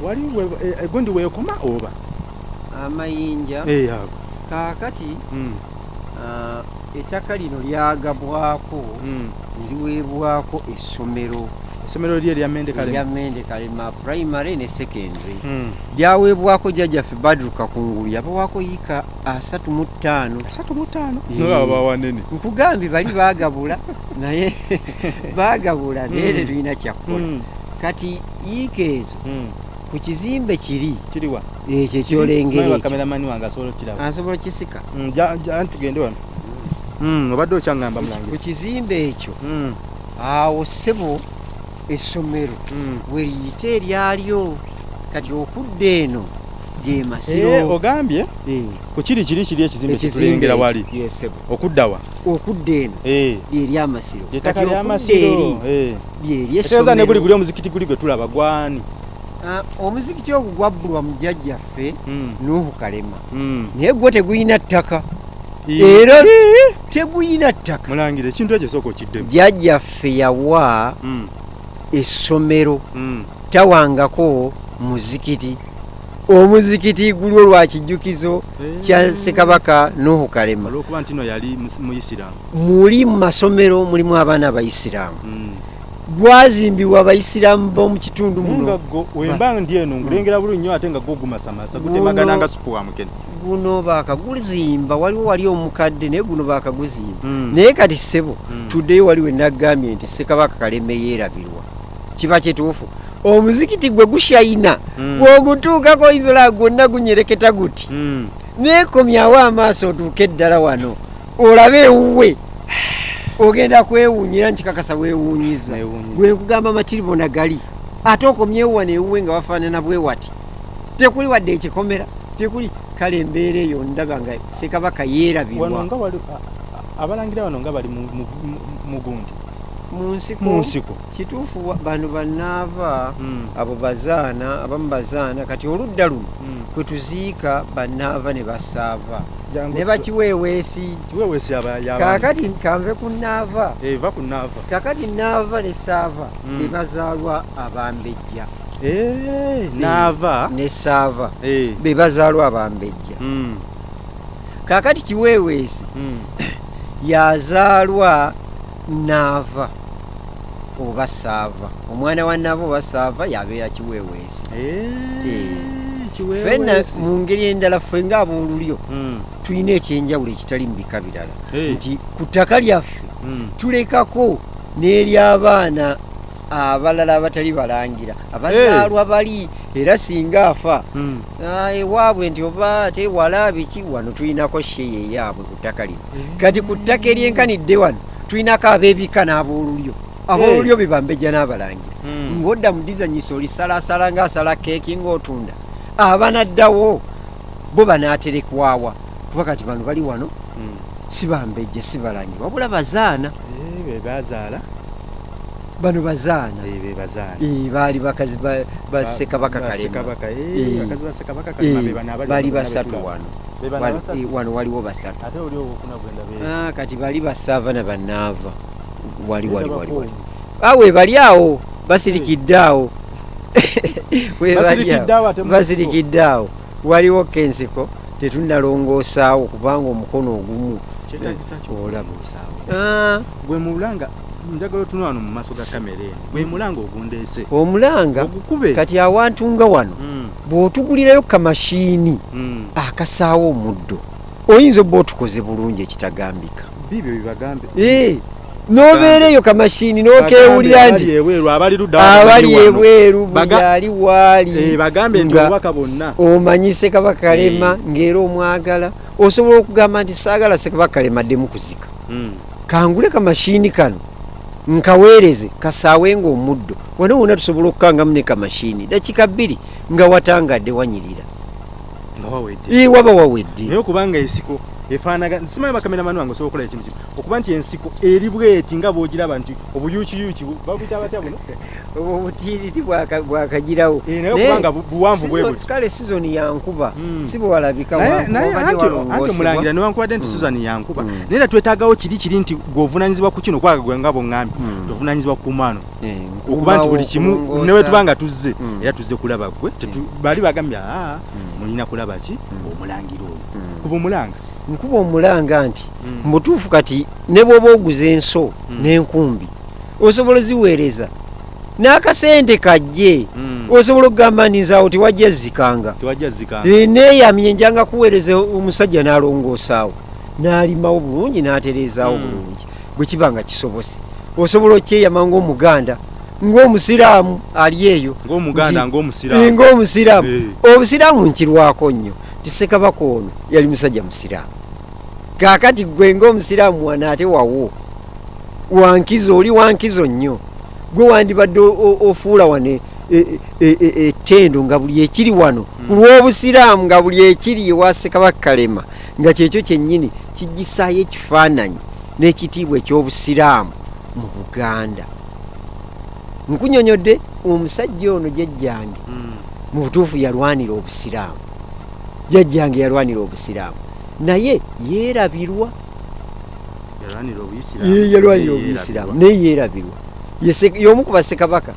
Speaker 1: wali we- eh, egundi weekoma oba?
Speaker 2: Amayinja.
Speaker 1: Eh, ago
Speaker 2: kaakati
Speaker 1: Mm,
Speaker 2: ah, ettaka lino lyagabwako
Speaker 1: mm.
Speaker 2: ne liweebwako essomero.
Speaker 1: Essomero lye erya mende
Speaker 2: erya
Speaker 1: kale
Speaker 2: mende kalema primary ne secondary.
Speaker 1: Mm.
Speaker 2: lyaweebwako jjajjaffe badruka kungulu yabawaako yiika asatu mu ttaano.
Speaker 1: Asatu mu ttaano?
Speaker 2: Eh.
Speaker 1: nolaba wanene.
Speaker 2: Nkugambye bali baagabula naye baagabula naye tetulina kyakkola.
Speaker 1: Mm,
Speaker 2: kati yiika ezo
Speaker 1: mm.
Speaker 2: Ku kizimbe kiri.
Speaker 1: Kiriwa
Speaker 2: ekyo ekyolengera ekyo.
Speaker 1: kameramani wange asobola okiraba
Speaker 2: asobola okisika
Speaker 1: Mm, ja- tugende wano. Mm, obadde okyaŋŋamba
Speaker 2: ku kizimbe ekyo
Speaker 1: Mm,
Speaker 2: awo ssebo essomero weriyita eryalyo. Kati okudda eno ge
Speaker 1: Eh,
Speaker 2: masiro
Speaker 1: ogambye?
Speaker 2: Eh,
Speaker 1: ku kiri kiri kiri ekizimbe kyetulengera wali? okuddawa
Speaker 2: okudda eno
Speaker 1: Eh,
Speaker 2: lyeryamasiro
Speaker 1: ly'ettaka lyamasiro Eh. etegeeza ne guli guli omuzikiti guli gwe tulaba gwani
Speaker 2: omuzikiti ogwo gwabbulwa mujjajjaffe
Speaker 1: Mm,
Speaker 2: nuhu kalema?
Speaker 1: Mm.
Speaker 2: naye gwo tegulina ttaka. Era tegulina ttaka.
Speaker 1: Mulangira ekintu ekyo sooka okiddemu.
Speaker 2: Jjajjaffe yawa
Speaker 1: Mm,
Speaker 2: essomero. Tawangako muzikiti. Omuzikiti guli olwakijjukizo kya ssekabaka nuhu kalema.
Speaker 1: Olwokuba nti no yali mus- muyisiraamu
Speaker 2: muli mu masomero mulimu abaana abayisiraamu
Speaker 1: Mm.
Speaker 2: Gwazimbibwa abayisiraamu b'omu kitundu muno.
Speaker 1: Wemba ndi eno ngulengera bulungi nnyo ate nga go gumasamasa gutemagana nga supu wa mukene.
Speaker 2: Guno baakaguzimba waliwo wali omukadde naye guno baakaguzimba
Speaker 1: Mm.
Speaker 2: naye kati ssebo
Speaker 1: Mm.
Speaker 2: tuddeyo wali wenagambye nti ssekabaka kaleme yeerabirwa. Kiba kituufu. Omuzikiti gwe gushayina
Speaker 1: Mm.
Speaker 2: bw'ogutuukako oyinzola gwonna gunyereketa guti neekomyawo amaaso otuuke eddala wano olabe ewuwe ogenda kwewuunyira nkikakasa weewuunyiza. Gwe nkugamba amatiribona gali ate okomyewo wano ewuwe nga wafaanana bwe wati. Tekuli wadde ekikomera tekuli kale embeera eyo ndaba nga ssekabaka
Speaker 1: wano
Speaker 2: yeerabirwa
Speaker 1: abalangira wano nga bali mu- mu-
Speaker 2: nsiko kituufu bano bannaava
Speaker 1: Mm.
Speaker 2: abo bazaana abamu bazaana kati oludda luno
Speaker 1: Mm.
Speaker 2: kwe tuziika bannaava ne basaava. Ne bakiweeweesi. Kaakati kanve ku naava kakati naava ne saava
Speaker 1: Mm.
Speaker 2: be bazaalwa abambejja.
Speaker 1: Naava
Speaker 2: ne saava be bazaalwa abambejja. Kaakati kiweeweesi yazaalwa naava oba saava omwana wa naava oba saava yabeera kiweeweesi
Speaker 1: Eh,
Speaker 2: fenna
Speaker 1: kiweweesi.
Speaker 2: mu ngeri endala ffe ng'aboolulyo
Speaker 1: Mm.
Speaker 2: tulina ekyenjawulo ekitali mu bika birala
Speaker 1: Eh.
Speaker 2: nti ku ttaka lyaffe
Speaker 1: Mm.
Speaker 2: tulekako n'ery'abaana abalala abatali balangira abazaalwa bali era singa afa
Speaker 1: Mm.
Speaker 2: ah, ewaabwe nti oba ate wala biki wano tulinako sheeya eyaabwe ku ttaka lino kati ku ttaka eryenkanidde wano tulinako ab'ebika n'aboolulyo aboolulyo be bambejja n'abalangira
Speaker 1: Mm.
Speaker 2: ng'odda mu dizanyisa olisalasala ng'asala keeki ng'otunda. Abanaddawo bo banaaterekwawa. Kuba kati bano bali wano
Speaker 1: Mm.
Speaker 2: si bambejja si balangira wabula bazaana.
Speaker 1: Eh, be bazaala.
Speaker 2: Bano bazaana.
Speaker 1: Eh,
Speaker 2: Eh, baali bakazi ba- ba ssekabaka
Speaker 1: Ba
Speaker 2: kalema.
Speaker 1: Ssekabaka, eh,
Speaker 2: Eh.
Speaker 1: bakazi ba Ssekabaka
Speaker 2: Eh,
Speaker 1: Kalema be bano abali
Speaker 2: bali
Speaker 1: wano
Speaker 2: basatu wano. Wano- eh, waliwo basatu. Ah, kati bali basaava na banaava wali wali wali wali. awe bali awo. Basirikidde awo. We bali awo.
Speaker 1: Basirikidde awo
Speaker 2: basirikidde awo. Waliwo kensiko tetunnalongoosaawo kubanga omukono ogumu. Ah,
Speaker 1: gwe mulanga njagala otunula wano mu maaso ga kamera eno. Gwe mulanga ogundeese.
Speaker 2: Omulanga? Kati awantu nga wano
Speaker 1: Mm,
Speaker 2: bw'otugulirayo kamashiini
Speaker 1: mm.
Speaker 2: akasaawo omuddo oyinza obba otukoze bulungi ekitagambika.
Speaker 1: Bibyo bibagambe.
Speaker 2: Eh, n'obeera eyo kamashiini n'okewulira
Speaker 1: Bagambe
Speaker 2: nti
Speaker 1: abali ebweru wano. wano.
Speaker 2: buli ali
Speaker 1: Eh,
Speaker 2: waali
Speaker 1: bagambe nti
Speaker 2: nga
Speaker 1: obubaka bonna
Speaker 2: omanyi sekabaka kalema
Speaker 1: Eh.
Speaker 2: ng'era omwagala. Osobola okugamba nti saagala sekabaka kalema ddemu kuzika.
Speaker 1: Mm.
Speaker 2: kangule kamashiini kano nkaweereze kasaawenga omuddo wona wona tusobola okukangamu ne kamashiini dakika bbiri nga watangadde wanyirira. Waba wawedde.
Speaker 1: Naye okubanga ensiko efaanaga simanyi bakameramani wange osobola okukola ekintu kino okuba nti ensiko eri bweti nga bwogiraba nti obuyuukiyuuki bu- babuyita batya buno?
Speaker 2: Obwo obutiiriri bwaka- bwakagirawo.
Speaker 1: Eh, naye okubanga bu- buwanvu bwe
Speaker 2: Season-
Speaker 1: buti.
Speaker 2: kale sizoni yankuba.
Speaker 1: Mm.
Speaker 2: si bwewalabika
Speaker 1: naye
Speaker 2: wankuba,
Speaker 1: naye
Speaker 2: obadde
Speaker 1: anti
Speaker 2: walongoosebwa.
Speaker 1: anti omulangira newankubadde nti
Speaker 2: Mm.
Speaker 1: susan yankuba.
Speaker 2: Mm.
Speaker 1: naye era twetaagawo kiri kiri nti gweovunanyizibwa ku kino kwaga gwe nga bweŋŋambye
Speaker 2: Mm.
Speaker 1: tovunanyizibwa ku mwano
Speaker 2: Eh,
Speaker 1: okuba nti buli kimu newe tuba nga tuzze era tuzze kulaba gwe bali bagambye aa mulina kulaba ki? Omulangira oyo. Kuba omulanga
Speaker 2: nkuba omulanga nti
Speaker 1: Mm.
Speaker 2: mu butuufu kati ne bw'oba oguza enso
Speaker 1: Mm.
Speaker 2: n'enkumbi osobola oziweereza n'akasente kajje
Speaker 1: Mm.
Speaker 2: osobola okugamba tewajja zikanga
Speaker 1: tewajja zikanga
Speaker 2: Eh, neeyamye njanga kuweereza omusajja n'alongoosaawo n'alimawo bulungi n'atereezaawo bulungi. Bwe kiba nga kisobose osobola okyeyama ng'omuganda ng'omusiraamu ali eyo. Nti-
Speaker 1: ng'omusiraamu.
Speaker 2: Eh,
Speaker 1: Eh.
Speaker 2: obusiraamu nkirwako nnyo. Tisekabaka ono yali musajja musiraamu kaakati gwe ng'omusiraamu wane ate wawo wankizo oli wankizo nnyo. Gwe wandibadde o- o- ofuula wane ettendo nga buli ekiri wano. Ku lw'obusiraamu nga buli ekiri ewa sekabaka kalema nga kyekyo kyennyini kigisaayo ekifaananyi n'ekitiibwa eky'obusiraamu mu buganda. Nkunyonyodde omusajja ono jjajjange
Speaker 1: Mm.
Speaker 2: mu butuufu yalwanira obusiraamu. Jjajjange yalwanira obusiraamu naye yeerabirwa.
Speaker 1: Yalwanira obuyisiraamu
Speaker 2: yalwanira
Speaker 1: naye yeerabirwa.
Speaker 2: y'omu ku bassekabaka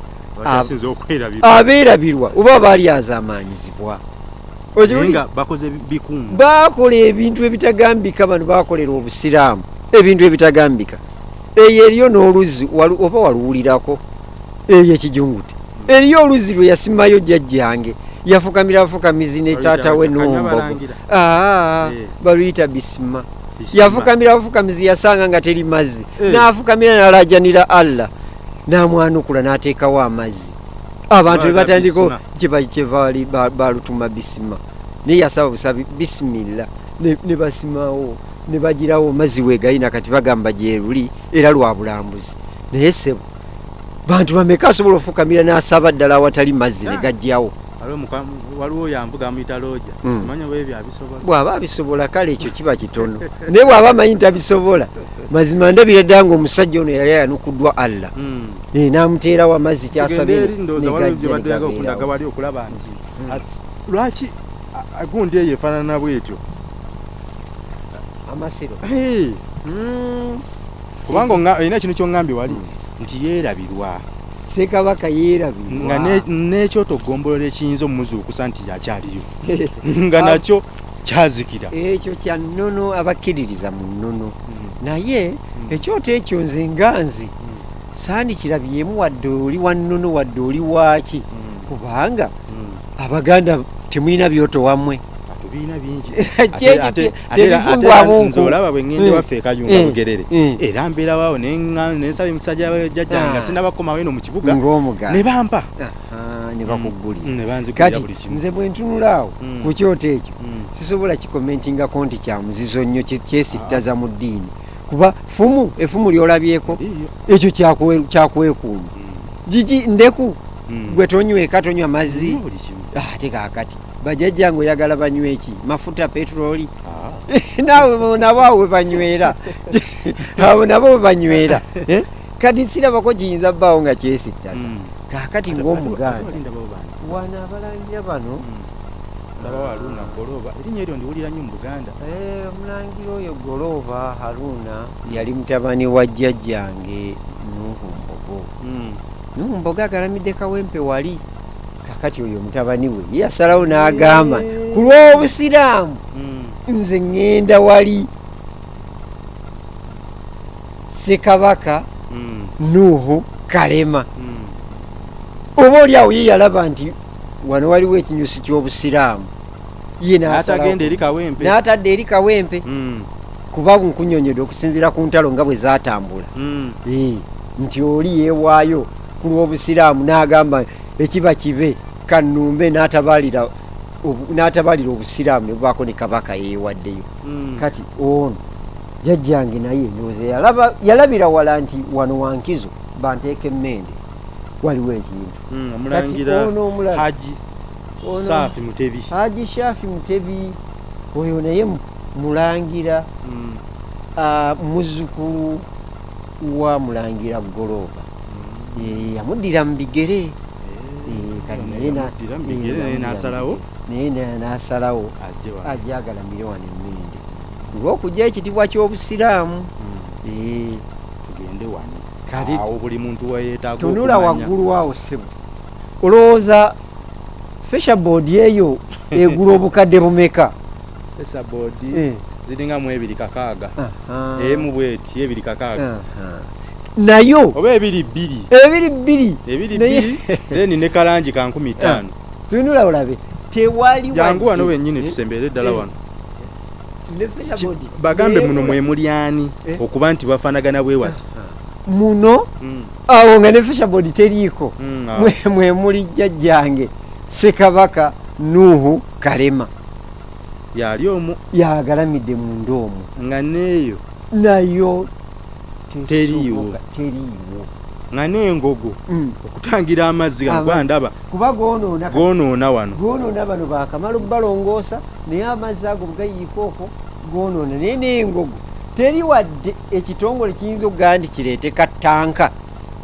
Speaker 1: okwerabirwa.
Speaker 2: abeerabirwa. Oba baali
Speaker 1: bikungu.
Speaker 2: Baakola ebintu ebitagambika bano baakolera obusiraamu. Ebintu ebitagambika. Eyo eriyo n'oluzzi oba waluwulirako? Eyo ekijungute eriyo oluzzi lwe yasimayo jjajjange yafukamira bufukamizi ne taata we n'ombogo aa
Speaker 1: Eh.
Speaker 2: baluyita bisima. Yafukamira bufukamizi yasanga nga teri mazzi.
Speaker 1: Eh.
Speaker 2: n'afukamira n'alajanira allah. N'amwanukula n'ateekawo amazzi abantu ne
Speaker 1: Baala
Speaker 2: batandika
Speaker 1: bisima.
Speaker 2: kyeba kyevaali ba- balutuma bisima. Naye yasaba busabi bisimilla ne basimawo ne bagirawo mazzi wegalina kati bagamba gyeruli era lwa bulambuzi. Naye sebo bantu bameka asobola ofukamira n'asaba ddala awatali mazzi ne
Speaker 1: Ah.
Speaker 2: gajjawo
Speaker 1: waliwo waliwo yambuga amuyita looja.
Speaker 2: Mm.
Speaker 1: simanyi oba ebyo abisobola?
Speaker 2: Bw'aba abisobola kale ekyo kiba kitono. Naye bw'aba amanyi tabisobola mazima ndabira ddala ngaomusajja ono yali ayanukuddwa allah.
Speaker 1: Mm.
Speaker 2: Eh, n'amuteerawo amazzi
Speaker 1: Tugende
Speaker 2: kyasabye
Speaker 1: eri ndowooza waliwo gye baddaga okundaga wali okulaba nti
Speaker 2: Mm.
Speaker 1: ats- lwaki gundi eyo efaanana bwetyo?
Speaker 2: Amasiro.
Speaker 1: Kubanga olina ekintu kyoŋŋambye wali nti yeerabirwa
Speaker 2: sekabaka
Speaker 1: nga
Speaker 2: yeerabirwa
Speaker 1: ne- n'ekyotogombolola ekiyinza omumuzuukusa nti akyaliyo nga nakyo kyazikira.
Speaker 2: Ekyo kya nnono abakkiririza mu nnono. Naye ekyoto ekyo nze nga nze saandikirabyemu wadde oli wa nnono wadde oli waaki kubanga abaganda temulina byoto wammwe
Speaker 1: tubiina bingi.
Speaker 2: Kye- kye- tebifungwamu nku.
Speaker 1: olaba bwe ŋŋende
Speaker 2: Eh,
Speaker 1: waffe ekayunga
Speaker 2: eh,
Speaker 1: bugerere.
Speaker 2: Eh.
Speaker 1: era mbeerawawo nensaba emusajja jjajja nga
Speaker 2: Ah.
Speaker 1: sinabakomawo eno mu kibuga ne bampa.
Speaker 2: Aha, ne bakugulira.
Speaker 1: Ne banzigulira
Speaker 2: kati
Speaker 1: buli kimu.
Speaker 2: nze bwe ntunula awo
Speaker 1: Mm.
Speaker 2: ku kyoto ekyo
Speaker 1: Mm.
Speaker 2: sisobola kikomentingako nti kya muzizo nnyo kyesittaza mu ddiini. Kuba fumu efumu lyolabyeko ekyo kyakwe- kyakwekuuma gigi ndeku
Speaker 1: Mm.
Speaker 2: gwe tonyweka tonywa mazzi.
Speaker 1: kimu.
Speaker 2: Ate kaakati bajjajjange oyagala banywe eki mafuta petroli.
Speaker 1: Ah.
Speaker 2: naawe bo nabo awo we banywera abo nabo we banywera Eh? kati sirabako kiyinza bbaawo nga kyesittaza
Speaker 1: Mm.
Speaker 2: kaakati ng'omuganda wano abalangira bano.
Speaker 1: Ndabawo aluna goloba. Erinnya eryo ndiwulira nnyo mu buganda.
Speaker 2: Eh, omulangira oyo golooba haruna yali mutabani wa jjajjange nuhu mbogo.
Speaker 1: Mm.
Speaker 2: nuhu mbogo agalamidde kawempe wali kakati oyo mutabani we ye yasalawo n'agamba ku lw'obusiraamu
Speaker 1: Mm.
Speaker 2: nze ŋŋenda wali ssekabaka
Speaker 1: Mm.
Speaker 2: nuhu kalema
Speaker 1: Mm.
Speaker 2: oba oli awo ye yalaba nti wano waliwo ekinyusi ky'obusiraamu ye n'atadde eri kawempe kuba nkunyonyedde okusinziira ku ntalo nga bwe zaatambula. Eh, nti oli yeewaayo ku lw'obusiraamu n'agamba ekiba kibe kanumbe n'atabalira n'atabalira obusiraamu ne bubaako ne kabaka yeewaddeyo
Speaker 1: Mm.
Speaker 2: kati ono jajjange naye ndowooza yalabira wala nti wano wankizo banteeka emmende waliwo ekintu
Speaker 1: Mm.
Speaker 2: omulala
Speaker 1: haji
Speaker 2: shafi mutebi oyo naye mu- mulangira
Speaker 1: Mm.
Speaker 2: ah, muzzukulu wa mulangira golooba Eh, yamuddira mu bigere
Speaker 1: Mu n'asalawo
Speaker 2: naye na- n'asalawo
Speaker 1: ajje wano.
Speaker 2: ajagalamire wano emmende olw'okujja ekitibwa ky'obusiraamu.
Speaker 1: Mm.
Speaker 2: Eh,
Speaker 1: tugende wano. Awo buli muntu weyeetaaga
Speaker 2: tunula waggulu awo ssebo. Olowooza feshaboard eyo egula obukadde bumeka?
Speaker 1: Esa boodi
Speaker 2: Eh,
Speaker 1: ziringa mu ebiri kakaaga. Emu bweti ebiri kakaaga.
Speaker 2: Nayo.
Speaker 1: Oba ebiri bbiri.
Speaker 2: Ebiri bbiri.
Speaker 1: Ebiri bbiri then ne kalangi ka nkumi ttaano.
Speaker 2: tunula olabe. Tewali
Speaker 1: jangu wano wennyini
Speaker 2: Eh,
Speaker 1: tusembeere ddala
Speaker 2: eh,
Speaker 1: wano. bagambe muno mwe muli ani
Speaker 2: Eh.
Speaker 1: okuba nti bafaanagana bwe wati?
Speaker 2: Muno?
Speaker 1: Mm,
Speaker 2: awo nga ne feshaboard teriiko.
Speaker 1: Mm, awo.
Speaker 2: mwe mwe muli jjajjange sekabaka nuhu kalema.
Speaker 1: Yali omu
Speaker 2: yagalamidde munda omwo
Speaker 1: nga neeyo.
Speaker 2: Nayo
Speaker 1: Teriiwo.
Speaker 2: tesoboka, teriiwo
Speaker 1: nga n'engogo
Speaker 2: Mm.
Speaker 1: okutangira amazzi
Speaker 2: Ama-
Speaker 1: gano ndaba.
Speaker 2: kuba goonoona
Speaker 1: goonoona wano.
Speaker 2: Goonoona bano bakamala okubalongoosa naye amazzi ago bwegayiika okwo goonoona naye n'engogo teri wadde ekitongole kiyinza okugaa nti kireete kattanka.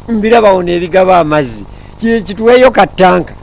Speaker 2: Mbirabawo n'ebigaba amazzi. Ki- kituweeyo kattanka